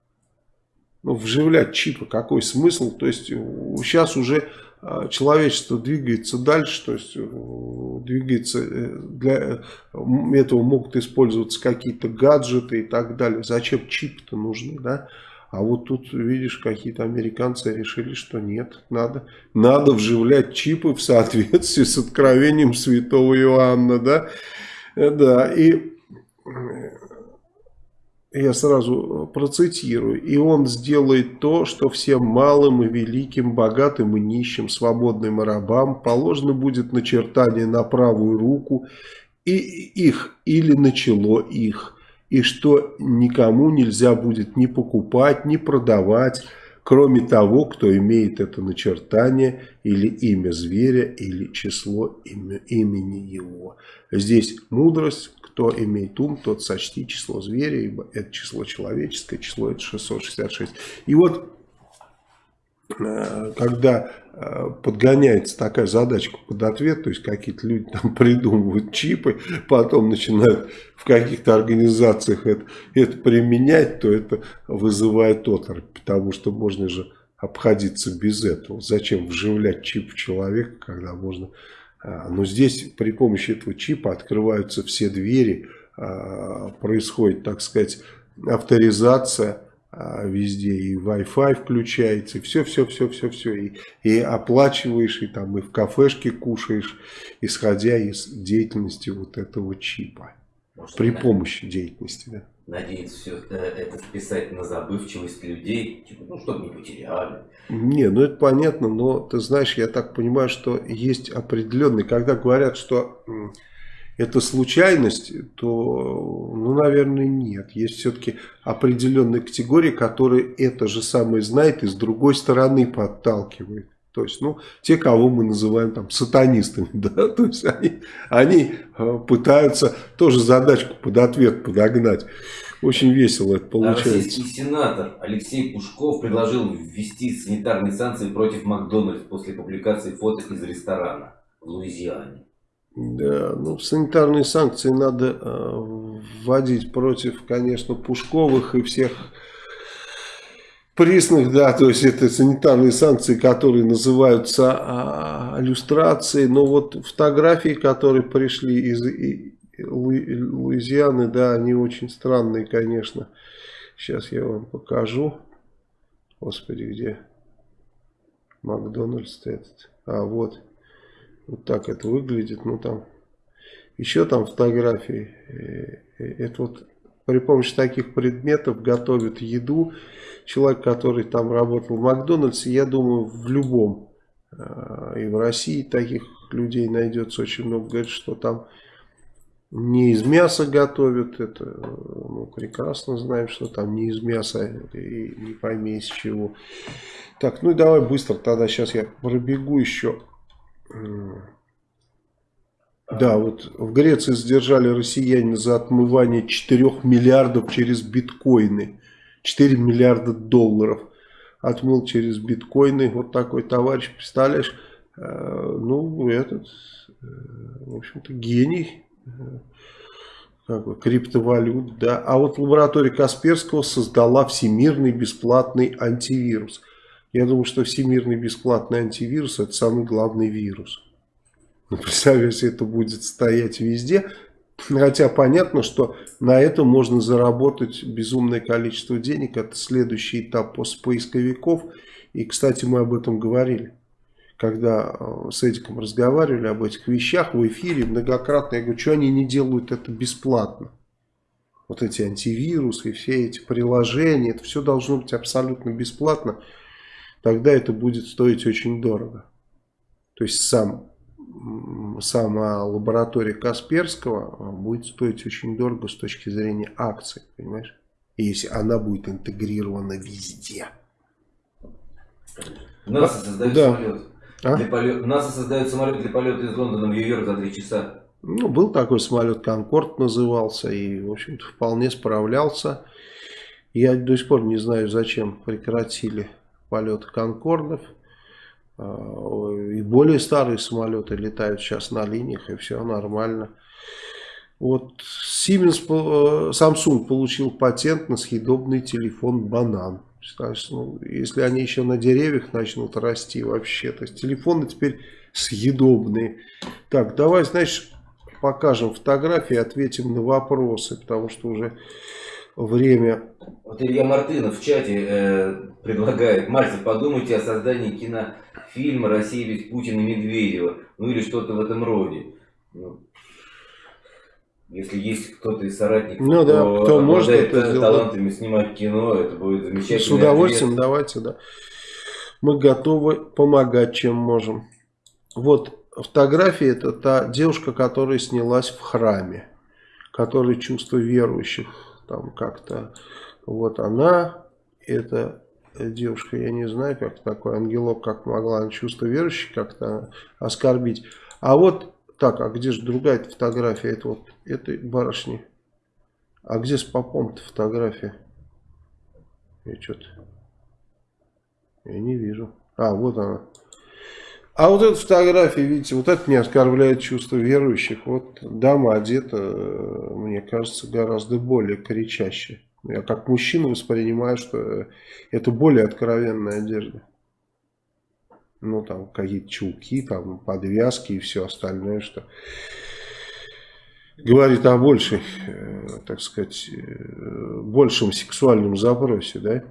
Ну, вживлять чипы, какой смысл? То есть сейчас уже а, человечество двигается дальше, то есть э, двигается, э, для этого могут использоваться какие-то гаджеты и так далее. Зачем чипы-то нужны, да? А вот тут, видишь, какие-то американцы решили, что нет, надо, надо вживлять чипы в соответствии с откровением святого Иоанна, да? Э, да, и я сразу процитирую, «И он сделает то, что всем малым и великим, богатым и нищим, свободным и рабам положено будет начертание на правую руку и их или на чело их, и что никому нельзя будет ни покупать, ни продавать, кроме того, кто имеет это начертание или имя зверя, или число имени его». Здесь мудрость, кто имеет ум, тот сочти число зверя, ибо это число человеческое, число это 666. И вот, когда э, подгоняется такая задачка под ответ, то есть какие-то люди там придумывают чипы, потом начинают в каких-то организациях это, это применять, то это вызывает оторопь, потому что можно же обходиться без этого. Зачем вживлять чип в человека, когда можно а, но здесь при помощи этого чипа открываются все двери, происходит, так сказать, авторизация везде, и Wi-Fi включается, и все-все-все-все-все, и, и оплачиваешь, и там и в кафешке кушаешь, исходя из деятельности вот этого чипа. Может, при помощи деятельности, да надеется все это списать на забывчивость людей, типа, ну, чтобы не потеряли. Не, ну это понятно, но ты знаешь, я так понимаю, что есть определенный, когда говорят, что это случайность, то, ну, наверное, нет. Есть все-таки определенные категории, которые это же самое знает и с другой стороны подталкивает. То есть, ну, те, кого мы называем там сатанистами, да, то есть они, они э, пытаются тоже задачку под ответ подогнать. Очень весело это получается. Российский сенатор Алексей Пушков предложил ввести санитарные санкции против Макдональдс после публикации фото из ресторана в Луизиане. Да, ну санитарные санкции надо э, вводить против, конечно, Пушковых и всех Присных, да, то есть это санитарные санкции, которые называются а, иллюстрацией, но вот фотографии, которые пришли из и, Лу, Луизианы, да, они очень странные, конечно. Сейчас я вам покажу. Господи, где Макдональдс этот? А, вот. Вот так это выглядит. Ну, там еще там фотографии. Э, э, это вот при помощи таких предметов готовят еду. Человек, который там работал в Макдональдсе, я думаю, в любом, э, и в России таких людей найдется очень много, говорит, что там не из мяса готовят, это мы прекрасно знаем, что там не из мяса и не пойми из чего. Так, ну и давай быстро тогда, сейчас я пробегу еще Да, вот в Греции задержали россияне за отмывание 4 миллиардов через биткоины. 4 миллиарда долларов отмыл через биткоины. Вот такой товарищ, представляешь, э, ну, этот, э, в общем-то, гений как бы, криптовалют, да. А вот лаборатория Касперского создала всемирный бесплатный антивирус. Я думаю, что всемирный бесплатный антивирус это самый главный вирус. Ну, представь, если это будет стоять везде. Хотя понятно, что на этом можно заработать безумное количество денег. Это следующий этап после поисковиков. И, кстати, мы об этом говорили когда э, с Эдиком разговаривали об этих вещах в эфире многократно, я говорю, что они не делают это бесплатно? Вот эти антивирусы, все эти приложения, это все должно быть абсолютно бесплатно, тогда это будет стоить очень дорого. То есть сам, сама лаборатория Касперского э, будет стоить очень дорого с точки зрения акций, понимаешь? Если она будет интегрирована везде. НАСА создает да. самолет. А? Для полет... Самолет для полета из Лондона в Нью-Йорк за 3 часа. Ну, был такой самолет, Конкорд назывался, и, в общем-то, вполне справлялся. Я до сих пор не знаю, зачем прекратили полет Конкордов. А, и более старые самолеты летают сейчас на линиях, и все нормально. Вот Siemens, э, Samsung получил патент на съедобный телефон «Банан». Представляешь, ну, если они еще на деревьях начнут расти вообще. То есть телефоны теперь съедобные. Так, давай, знаешь, покажем фотографии, ответим на вопросы, потому что уже время... Вот Илья Мартынов в чате э, предлагает, Мальцев, подумайте о создании кинофильма «Россия без Путина и Медведева», ну или что-то в этом роде. Ну, если есть кто-то из соратников, ну, да, кто, кто может это талантами снимать кино, это будет замечательно. С удовольствием, ответ. давайте, да. Мы готовы помогать, чем можем. Вот фотография, это та девушка, которая снялась в храме, которая чувство верующих там как-то. Вот она, это девушка, я не знаю, как такой ангелок, как могла чувство верующих как-то оскорбить. А вот так, а где же другая фотография? Это вот этой барышни. А где с попом-то фотография? Я что-то... Я не вижу. А, вот она. А вот эта фотография, видите, вот это не оскорбляет чувство верующих. Вот дама одета, мне кажется, гораздо более кричащая. Я как мужчина воспринимаю, что это более откровенная одежда ну, там, какие-то чулки, там, подвязки и все остальное, что говорит о большей, э, так сказать, э, большем сексуальном запросе, да,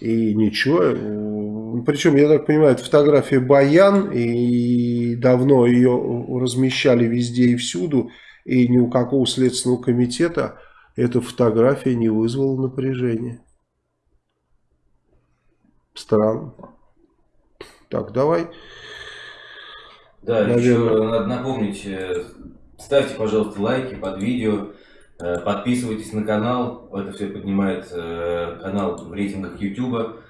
и ничего, причем, я так понимаю, это фотография Баян, и давно ее размещали везде и всюду, и ни у какого следственного комитета эта фотография не вызвала напряжения. Странно. Так, давай. Да, Наверное. еще надо напомнить, э, ставьте, пожалуйста, лайки под видео, подписывайтесь на канал, это все поднимает э, канал в рейтингах YouTube.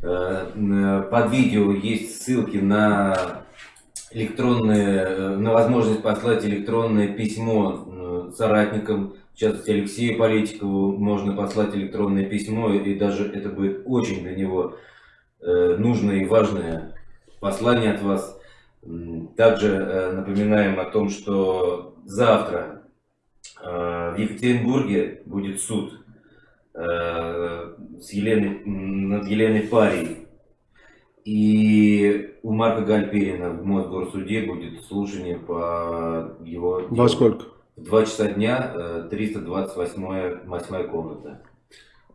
Под видео есть ссылки на электронные, на возможность послать электронное письмо соратникам, в частности Алексею Политикову можно послать электронное письмо, и даже это будет очень для него Э, нужное и важное послание от вас. Также э, напоминаем о том, что завтра э, в Екатеринбурге будет суд с Еленой, над Еленой Парией. И у Марка Гальперина в Мосгорсуде будет слушание по его делу. Во сколько? В 2 часа дня, 328 восьмая комната.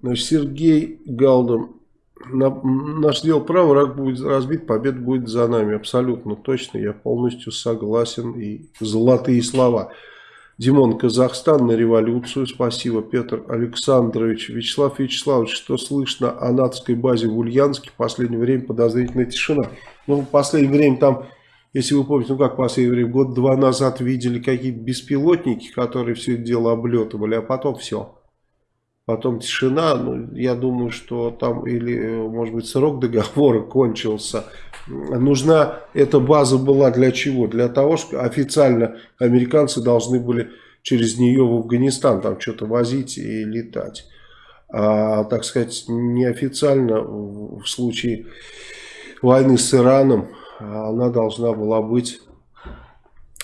Значит, Сергей Галдом наш дел право, враг будет разбит, победа будет за нами. Абсолютно точно, я полностью согласен. И золотые слова. Димон, Казахстан на революцию. Спасибо, Петр Александрович. Вячеслав Вячеславович, что слышно о натовской базе в Ульяновске? В последнее время подозрительная тишина. Ну, в последнее время там, если вы помните, ну как в последнее время, год-два назад видели какие-то беспилотники, которые все это дело облетывали, а потом все. Потом тишина. Ну, я думаю, что там или, может быть, срок договора кончился. Нужна эта база была для чего? Для того, что официально американцы должны были через нее в Афганистан там что-то возить и летать. А, так сказать, неофициально в случае войны с Ираном она должна была быть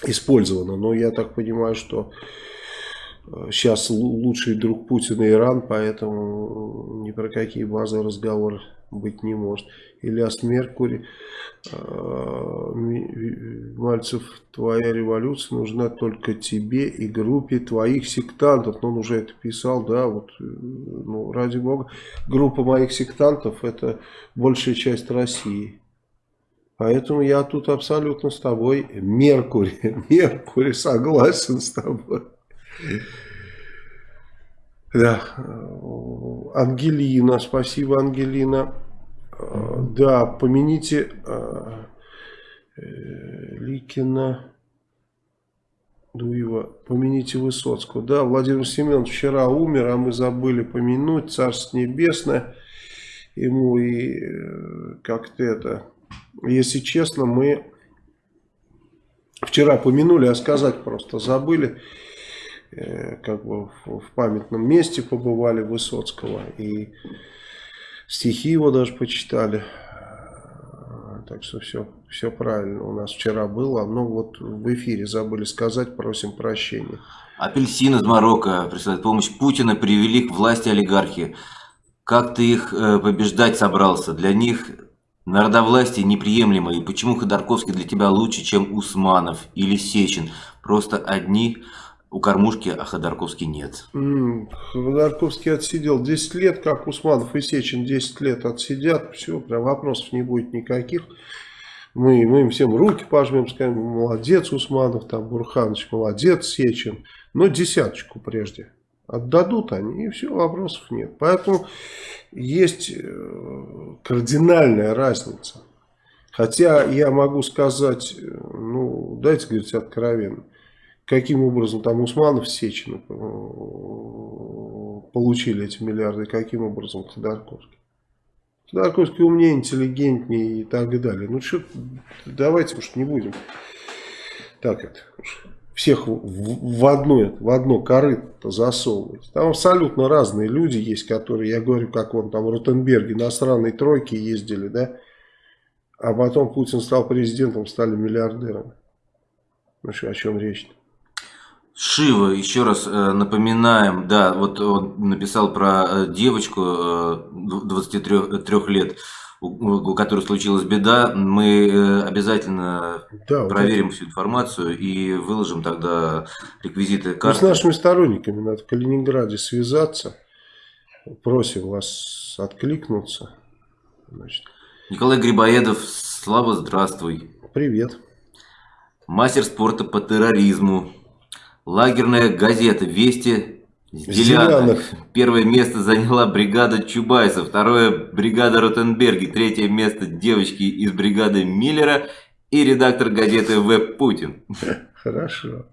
использована. Но я так понимаю, что сейчас лучший друг Путина Иран, поэтому ни про какие базы разговор быть не может. Ильяс Меркури, а, Мальцев, твоя революция нужна только тебе и группе твоих сектантов. Ну, он уже это писал, да, вот, ну, ради бога. Группа моих сектантов это большая часть России. Поэтому я тут абсолютно с тобой, Меркурий, Меркурий согласен с тобой. Да, Ангелина, спасибо, Ангелина. Да, помяните э, Ликина, Дуева, помяните Высоцкого. Да, Владимир Семенович вчера умер, а мы забыли помянуть, Царство Небесное. Ему и э, как-то это, если честно, мы вчера помянули, а сказать просто забыли. Э, как бы в, в памятном месте побывали Высоцкого и стихи его даже почитали. Так что все, все правильно у нас вчера было. Но вот в эфире забыли сказать, просим прощения. Апельсин из Марокко присылает помощь. Путина привели к власти олигархи. Как ты их э, побеждать собрался? Для них народовластие неприемлемо. И почему Ходорковский для тебя лучше, чем Усманов или Сечин? Просто одни у кормушки, а Ходорковский нет. Ходорковский отсидел 10 лет, как Усманов и Сечин 10 лет отсидят. Все, прям вопросов не будет никаких. Мы, мы им всем руки пожмем, скажем, молодец Усманов, там Бурханович, молодец Сечин. Но десяточку прежде отдадут они, и все, вопросов нет. Поэтому есть э, кардинальная разница. Хотя я могу сказать, э, ну, дайте говорить откровенно, каким образом там Усманов Сечина э, получили эти миллиарды, каким образом Ходорковский. Ходорковский умнее, интеллигентнее и так далее. Ну что, давайте уж не будем так это всех в, одно, в одно корыто засовывать. Там абсолютно разные люди есть, которые, я говорю, как он там в Ротенберге, иностранные тройки ездили, да, а потом Путин стал президентом, стали миллиардерами. Ну что, о чем речь-то? Шива, еще раз э, напоминаем, да, вот он написал про э, девочку э, 23 лет, у, у которой случилась беда. Мы э, обязательно да, проверим вот всю информацию и выложим тогда реквизиты карты. Ну, с нашими сторонниками надо в Калининграде связаться. Просим вас откликнуться. Значит. Николай Грибоедов, Слава, здравствуй. Привет. Мастер спорта по терроризму. Лагерная газета «Вести» Зеляных. Первое место заняла бригада Чубайса, второе бригада Ротенберги, третье место девочки из бригады Миллера и редактор газеты Веб Путин. Хорошо,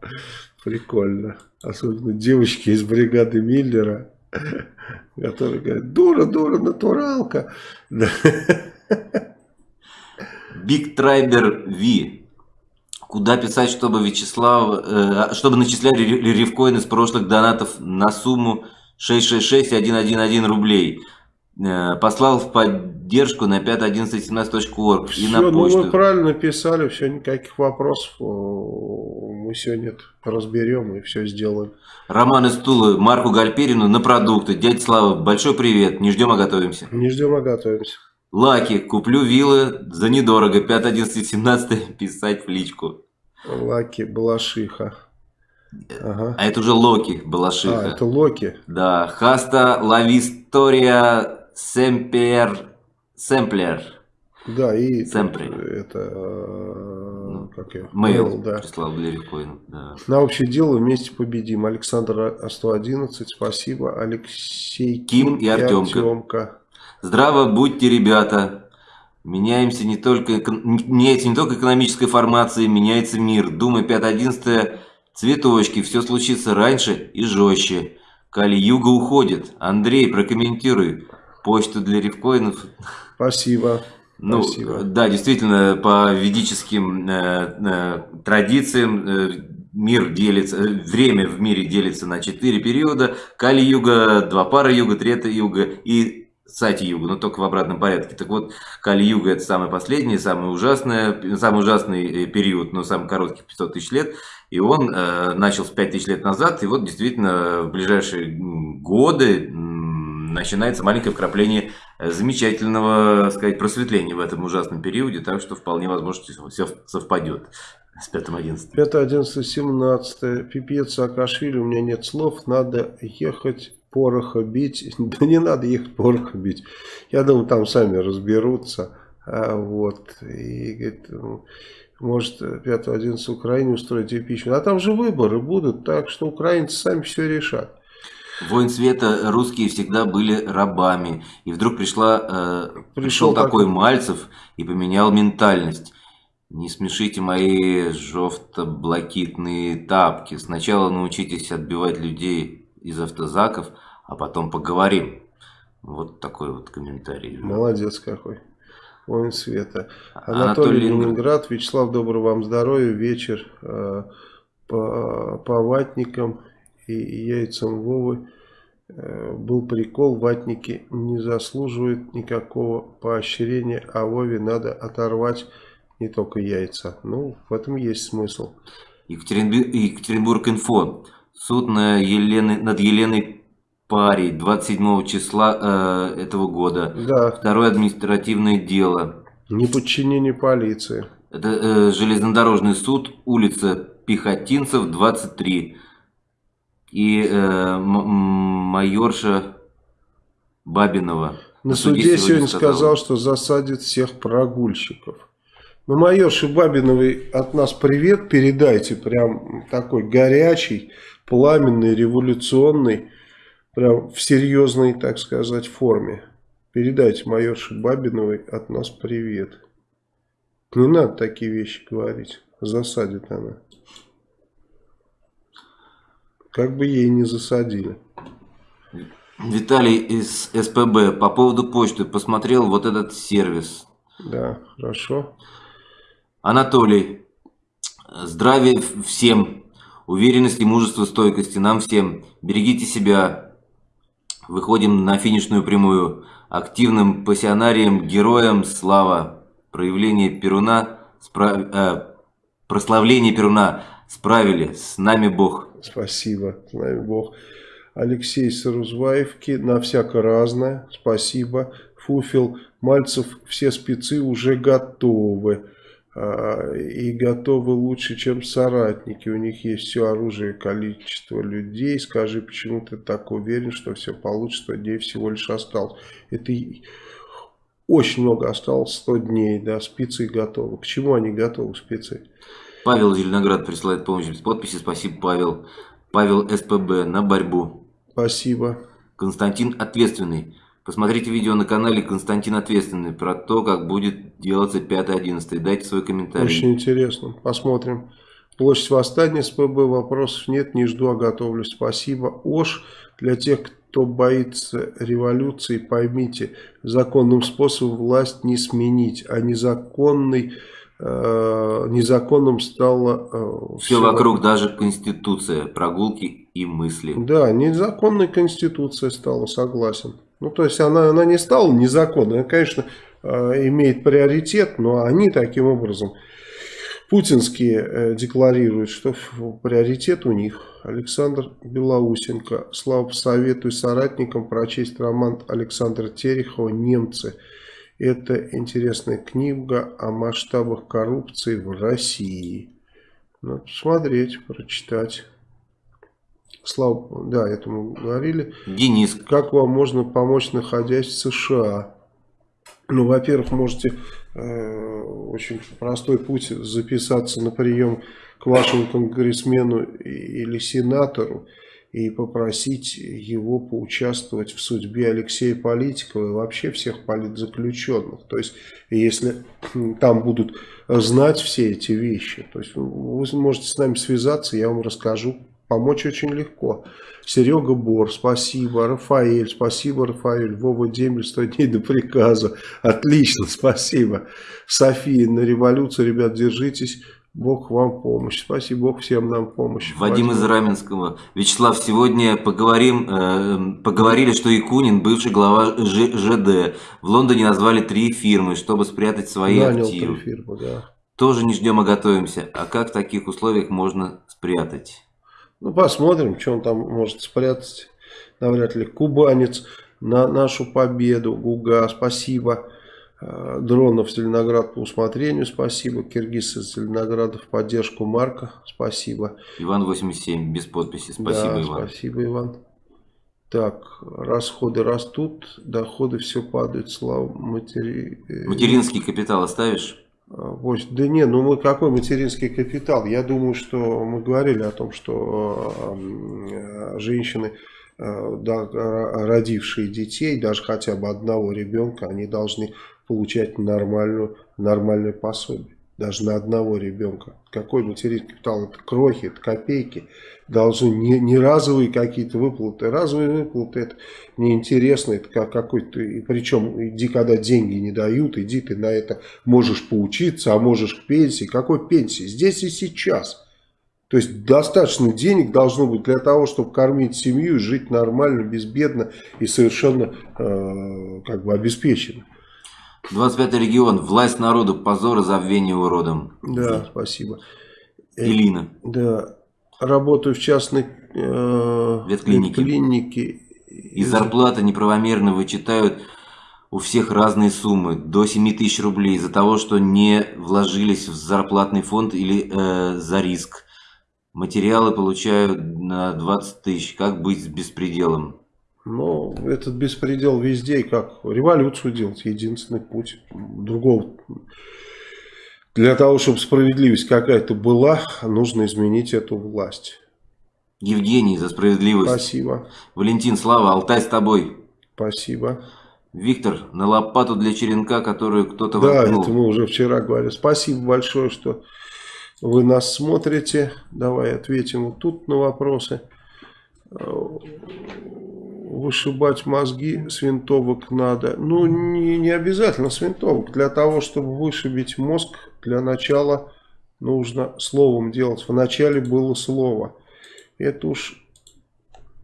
прикольно. Особенно девочки из бригады Миллера, которые говорят, дура, дура, натуралка. Биг Трайбер Ви Куда писать, чтобы Вячеслав, э, чтобы начисляли ревкоин из прошлых донатов на сумму 666-111 рублей. Э, послал в поддержку на 5.11.17.org и на почту. Ну вы правильно писали, все, никаких вопросов. Мы сегодня это разберем и все сделаем. Роман из Тулы, Марку Гальперину на продукты. Дядя Слава, большой привет. Не ждем, а готовимся. Не ждем, а готовимся. Лаки, куплю виллы за недорого, 5, 11, 17, писать в личку. Лаки, Балашиха. Ага. А это уже Локи, Балашиха. А, это Локи. Да, Хаста Лавистория Семпер, Семплер. Да, и Семпри. это, э, ну, как я, Мейл, да. прислал Лерикоин, да. На общее дело вместе победим. Александр 111, спасибо. Алексей Ким, Ким и Артемка. И Артемка. Здраво будьте, ребята. Меняемся не только, меняется не только экономическая формация, меняется мир. Думай, 5-11 цветочки, все случится раньше и жестче. Кали-Юга уходит. Андрей, прокомментируй. Почту для рифкоинов. Спасибо. Ну, Спасибо. да, действительно, по ведическим э, э, традициям э, мир делится, э, время в мире делится на четыре периода. Кали-юга, два пара юга, трета юга и Сати-юга, но только в обратном порядке. Так вот, Кали-юга это самый последний, самый ужасный, самый ужасный э, период, но самый короткий 500 тысяч лет. И он э, начался 5 тысяч лет назад, и вот действительно в ближайшие годы начинается маленькое вкрапление э, замечательного, сказать, просветления в этом ужасном периоде, так что вполне возможно все совпадет с 5-11. 5, 11, 17. Пипец Саакашвили, у меня нет слов, надо ехать пороха бить. Да не надо ехать пороха бить. Я думаю, там сами разберутся. А, вот. И говорит, может 5-11 Украине устроить импичмент. А там же выборы будут, так что украинцы сами все решат. Воин света русские всегда были рабами. И вдруг пришла, э, пришел, пришел такой Мальцев и поменял ментальность. Не смешите мои жовто-блакитные тапки. Сначала научитесь отбивать людей из автозаков, а потом поговорим. Вот такой вот комментарий. Молодец какой. Воин света. Анатолий, Анатолий Ленинград. Вячеслав, доброго вам здоровья. Вечер э, по, по ватникам и яйцам Вовы. Э, был прикол, ватники не заслуживают никакого поощрения, а Вове надо оторвать не только яйца. Ну, в этом есть смысл. Екатеринбург, Екатеринбург инфо. Суд на Елены, над Еленой Парей 27 числа э, этого года. Да. Второе административное дело. Неподчинение полиции. Это э, железнодорожный суд, улица Пехотинцев, 23. И э, майорша Бабинова. На, суде, суде сегодня сказал, сказал, что засадит всех прогульщиков. Ну, майорше Бабиновой от нас привет передайте, прям такой горячий, пламенный, революционный, прям в серьезной, так сказать, форме. Передайте майорше Бабиновой от нас привет. Не надо такие вещи говорить, засадит она. Как бы ей не засадили. Виталий из СПБ по поводу почты посмотрел вот этот сервис. Да, хорошо. Анатолий, здравия всем, уверенности, мужества, стойкости нам всем. Берегите себя. Выходим на финишную прямую. Активным пассионарием, героям слава. Проявление Перуна, справ... э, прославление Перуна справили. С нами Бог. Спасибо, с нами Бог. Алексей Сарузбаевки, на всяко разное, спасибо. Фуфел, Мальцев, все спецы уже готовы. А, и готовы лучше, чем соратники. У них есть все оружие, количество людей. Скажи, почему ты так уверен, что все получится? 100 дней всего лишь осталось. Это очень много осталось, 100 дней, да, спецы готовы. К чему они готовы, спецы? Павел Зеленоград присылает помощь без подписи. Спасибо, Павел. Павел СПБ на борьбу. Спасибо. Константин Ответственный. Посмотрите видео на канале Константин Ответственный про то, как будет делаться 5-11. Дайте свой комментарий. Очень интересно. Посмотрим. Площадь восстания СПБ. Вопросов нет. Не жду, а готовлюсь. Спасибо. ОШ. Для тех, кто боится революции, поймите, законным способом власть не сменить, а незаконный э, незаконным стало... Э, все, все вокруг, даже Конституция, прогулки и мысли. Да, незаконной Конституция стала, согласен. Ну, то есть она, она не стала незаконной, она, конечно, э, имеет приоритет, но они таким образом, путинские, э, декларируют, что приоритет у них. Александр Белоусенко. Слава, советую соратникам прочесть роман Александра Терехова «Немцы». Это интересная книга о масштабах коррупции в России. Надо посмотреть, прочитать. Слава, да, это мы говорили. Денис. Как вам можно помочь, находясь в США? Ну, во-первых, можете э, очень простой путь записаться на прием к вашему конгрессмену или сенатору и попросить его поучаствовать в судьбе Алексея Политикова и вообще всех политзаключенных. То есть, если там будут знать все эти вещи, то есть вы можете с нами связаться, я вам расскажу помочь очень легко. Серега Бор, спасибо. Рафаэль, спасибо, Рафаэль. Вова Демель, 100 дней до приказа. Отлично, спасибо. София, на революцию, ребят, держитесь. Бог вам помощь. Спасибо, Бог всем нам помощь. Вадим Спасибо. из Раменского. Вячеслав, сегодня поговорим, э, поговорили, что Якунин, бывший глава Ж, ЖД, в Лондоне назвали три фирмы, чтобы спрятать свои Нанял активы. три фирмы, да. Тоже не ждем, а готовимся. А как в таких условиях можно спрятать? Ну, посмотрим, что он там может спрятать. Навряд ли. Кубанец на нашу победу. Гуга, спасибо. Э, Дронов Зеленоград по усмотрению, спасибо. Киргиз из Зеленограда в поддержку Марка, спасибо. Иван 87, без подписи. Спасибо, да, Иван. Спасибо, Иван. Так, расходы растут, доходы все падают, слава матери... Материнский капитал оставишь? Вот, Да не, ну мы какой материнский капитал? Я думаю, что мы говорили о том, что э, женщины, э, родившие детей, даже хотя бы одного ребенка, они должны получать нормальную, нормальное пособие. Даже на одного ребенка. Какой материнский капитал? Это крохи, это копейки. Должны не, не разовые какие-то выплаты. Разовые выплаты это неинтересно. Это как какой-то... И причем иди, когда деньги не дают, иди ты на это можешь поучиться, а можешь к пенсии. Какой пенсии? Здесь и сейчас. То есть достаточно денег должно быть для того, чтобы кормить семью, жить нормально, безбедно и совершенно э, как бы обеспеченно. 25 регион. Власть народу. Позор и забвение уродом. Да, спасибо. Элина. Да, работаю в частной э, Ветклинике. ветклинике. И зарплаты неправомерно вычитают у всех разные суммы, до 7 тысяч рублей, из-за того, что не вложились в зарплатный фонд или э, за риск. Материалы получают на 20 тысяч. Как быть с беспределом? Ну, этот беспредел везде, и как революцию делать, единственный путь. Другого. Для того, чтобы справедливость какая-то была, нужно изменить эту власть. Евгений за справедливость. Спасибо. Валентин, Слава, Алтай с тобой. Спасибо. Виктор, на лопату для черенка, которую кто-то Да, воткнул. это мы уже вчера говорили. Спасибо большое, что вы нас смотрите. Давай ответим вот тут на вопросы. Вышибать мозги с винтовок надо. Ну, не, не обязательно с винтовок. Для того, чтобы вышибить мозг, для начала нужно словом делать. Вначале было слово. Это уж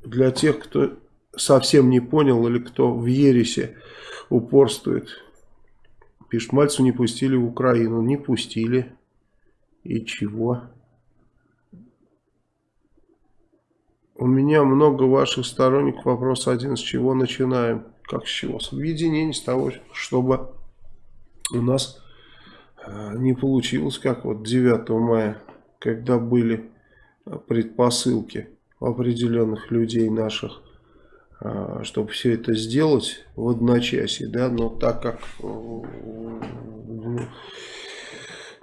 для тех, кто совсем не понял или кто в ересе упорствует. Пишет, Мальцу не пустили в Украину. Не пустили. И чего? У меня много ваших сторонников. Вопрос один. С чего начинаем? Как с чего? С объединения, с того, чтобы у нас э, не получилось, как вот 9 мая, когда были э, предпосылки определенных людей наших, э, чтобы все это сделать в одночасье, да, но так как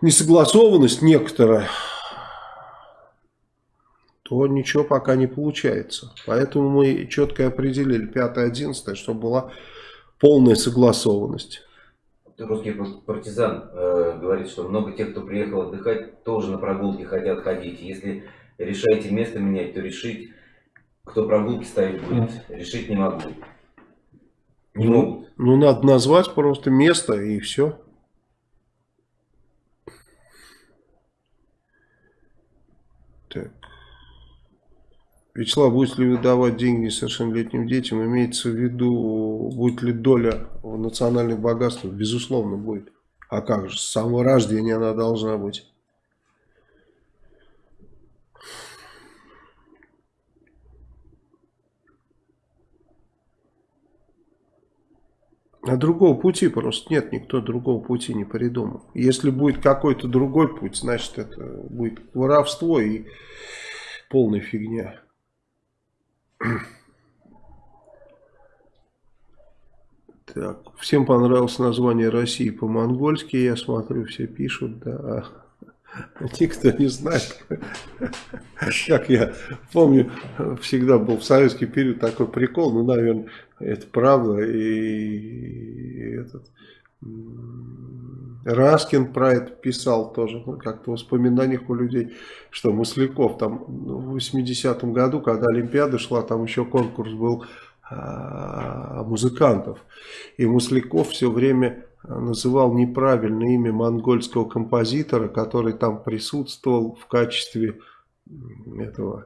несогласованность некоторая, то ничего пока не получается. Поэтому мы четко определили 5-11, чтобы была полная согласованность. Русский партизан э, говорит, что много тех, кто приехал отдыхать, тоже на прогулки хотят ходить. Если решаете место менять, то решить, кто прогулки ставить будет, решить не могу. Не могут. Ну, надо назвать просто место и все. Так. Вячеслав, будет ли выдавать деньги несовершеннолетним детям? Имеется в виду, будет ли доля в национальных богатствах? Безусловно, будет. А как же, с самого рождения она должна быть. А другого пути просто нет, никто другого пути не придумал. Если будет какой-то другой путь, значит это будет воровство и полная фигня. Так, всем понравилось название России по-монгольски, я смотрю, все пишут, да. Никто не знает. Как я помню, всегда был в советский период такой прикол, ну, наверное, это правда. И этот, Раскин про это писал тоже, ну, как-то в воспоминаниях у людей, что Масляков там в 80-м году, когда Олимпиада шла, там еще конкурс был а, музыкантов. И Масляков все время называл неправильное имя монгольского композитора, который там присутствовал в качестве этого,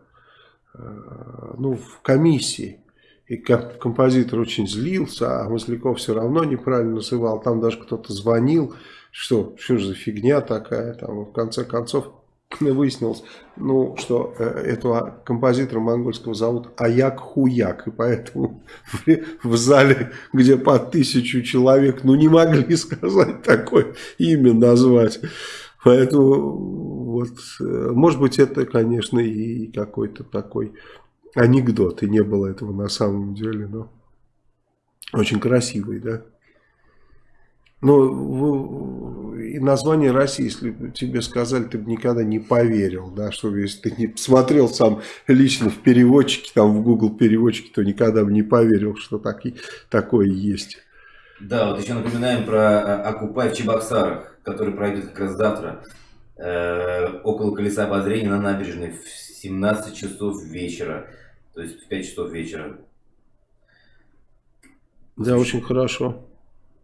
а, ну, в комиссии. И композитор очень злился, а Масляков все равно неправильно называл. Там даже кто-то звонил, что, что же за фигня такая. Там, в конце концов выяснилось, ну, что э, этого композитора монгольского зовут Аяк Хуяк. И поэтому в зале, где по тысячу человек, ну, не могли сказать такое имя назвать. Поэтому, вот, э, может быть, это, конечно, и какой-то такой анекдот, и не было этого на самом деле, но очень красивый, да. Ну, и название России, если бы тебе сказали, ты бы никогда не поверил, да, что если ты не смотрел сам лично в переводчике, там в Google переводчике, то никогда бы не поверил, что так, такое есть. Да, вот еще напоминаем про Окупай в Чебоксарах, который пройдет как раз завтра, э, около колеса обозрения на набережной в 17 часов вечера, то есть в 5 часов вечера. Да, очень хорошо.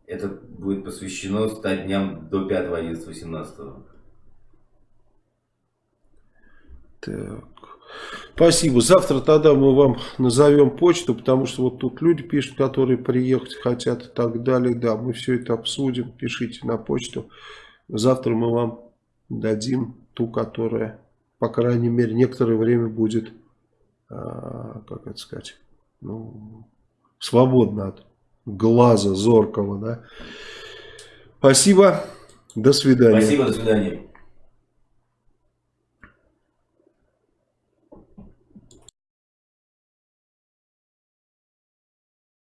Это будет посвящено 100 дням до 5 11 18 Так. Спасибо. Завтра тогда мы вам назовем почту, потому что вот тут люди пишут, которые приехать хотят и так далее. Да, мы все это обсудим. Пишите на почту. Завтра мы вам дадим ту, которая, по крайней мере, некоторое время будет, а, как это сказать, ну, свободна от глаза зоркого, да. Спасибо. До свидания. Спасибо, до свидания.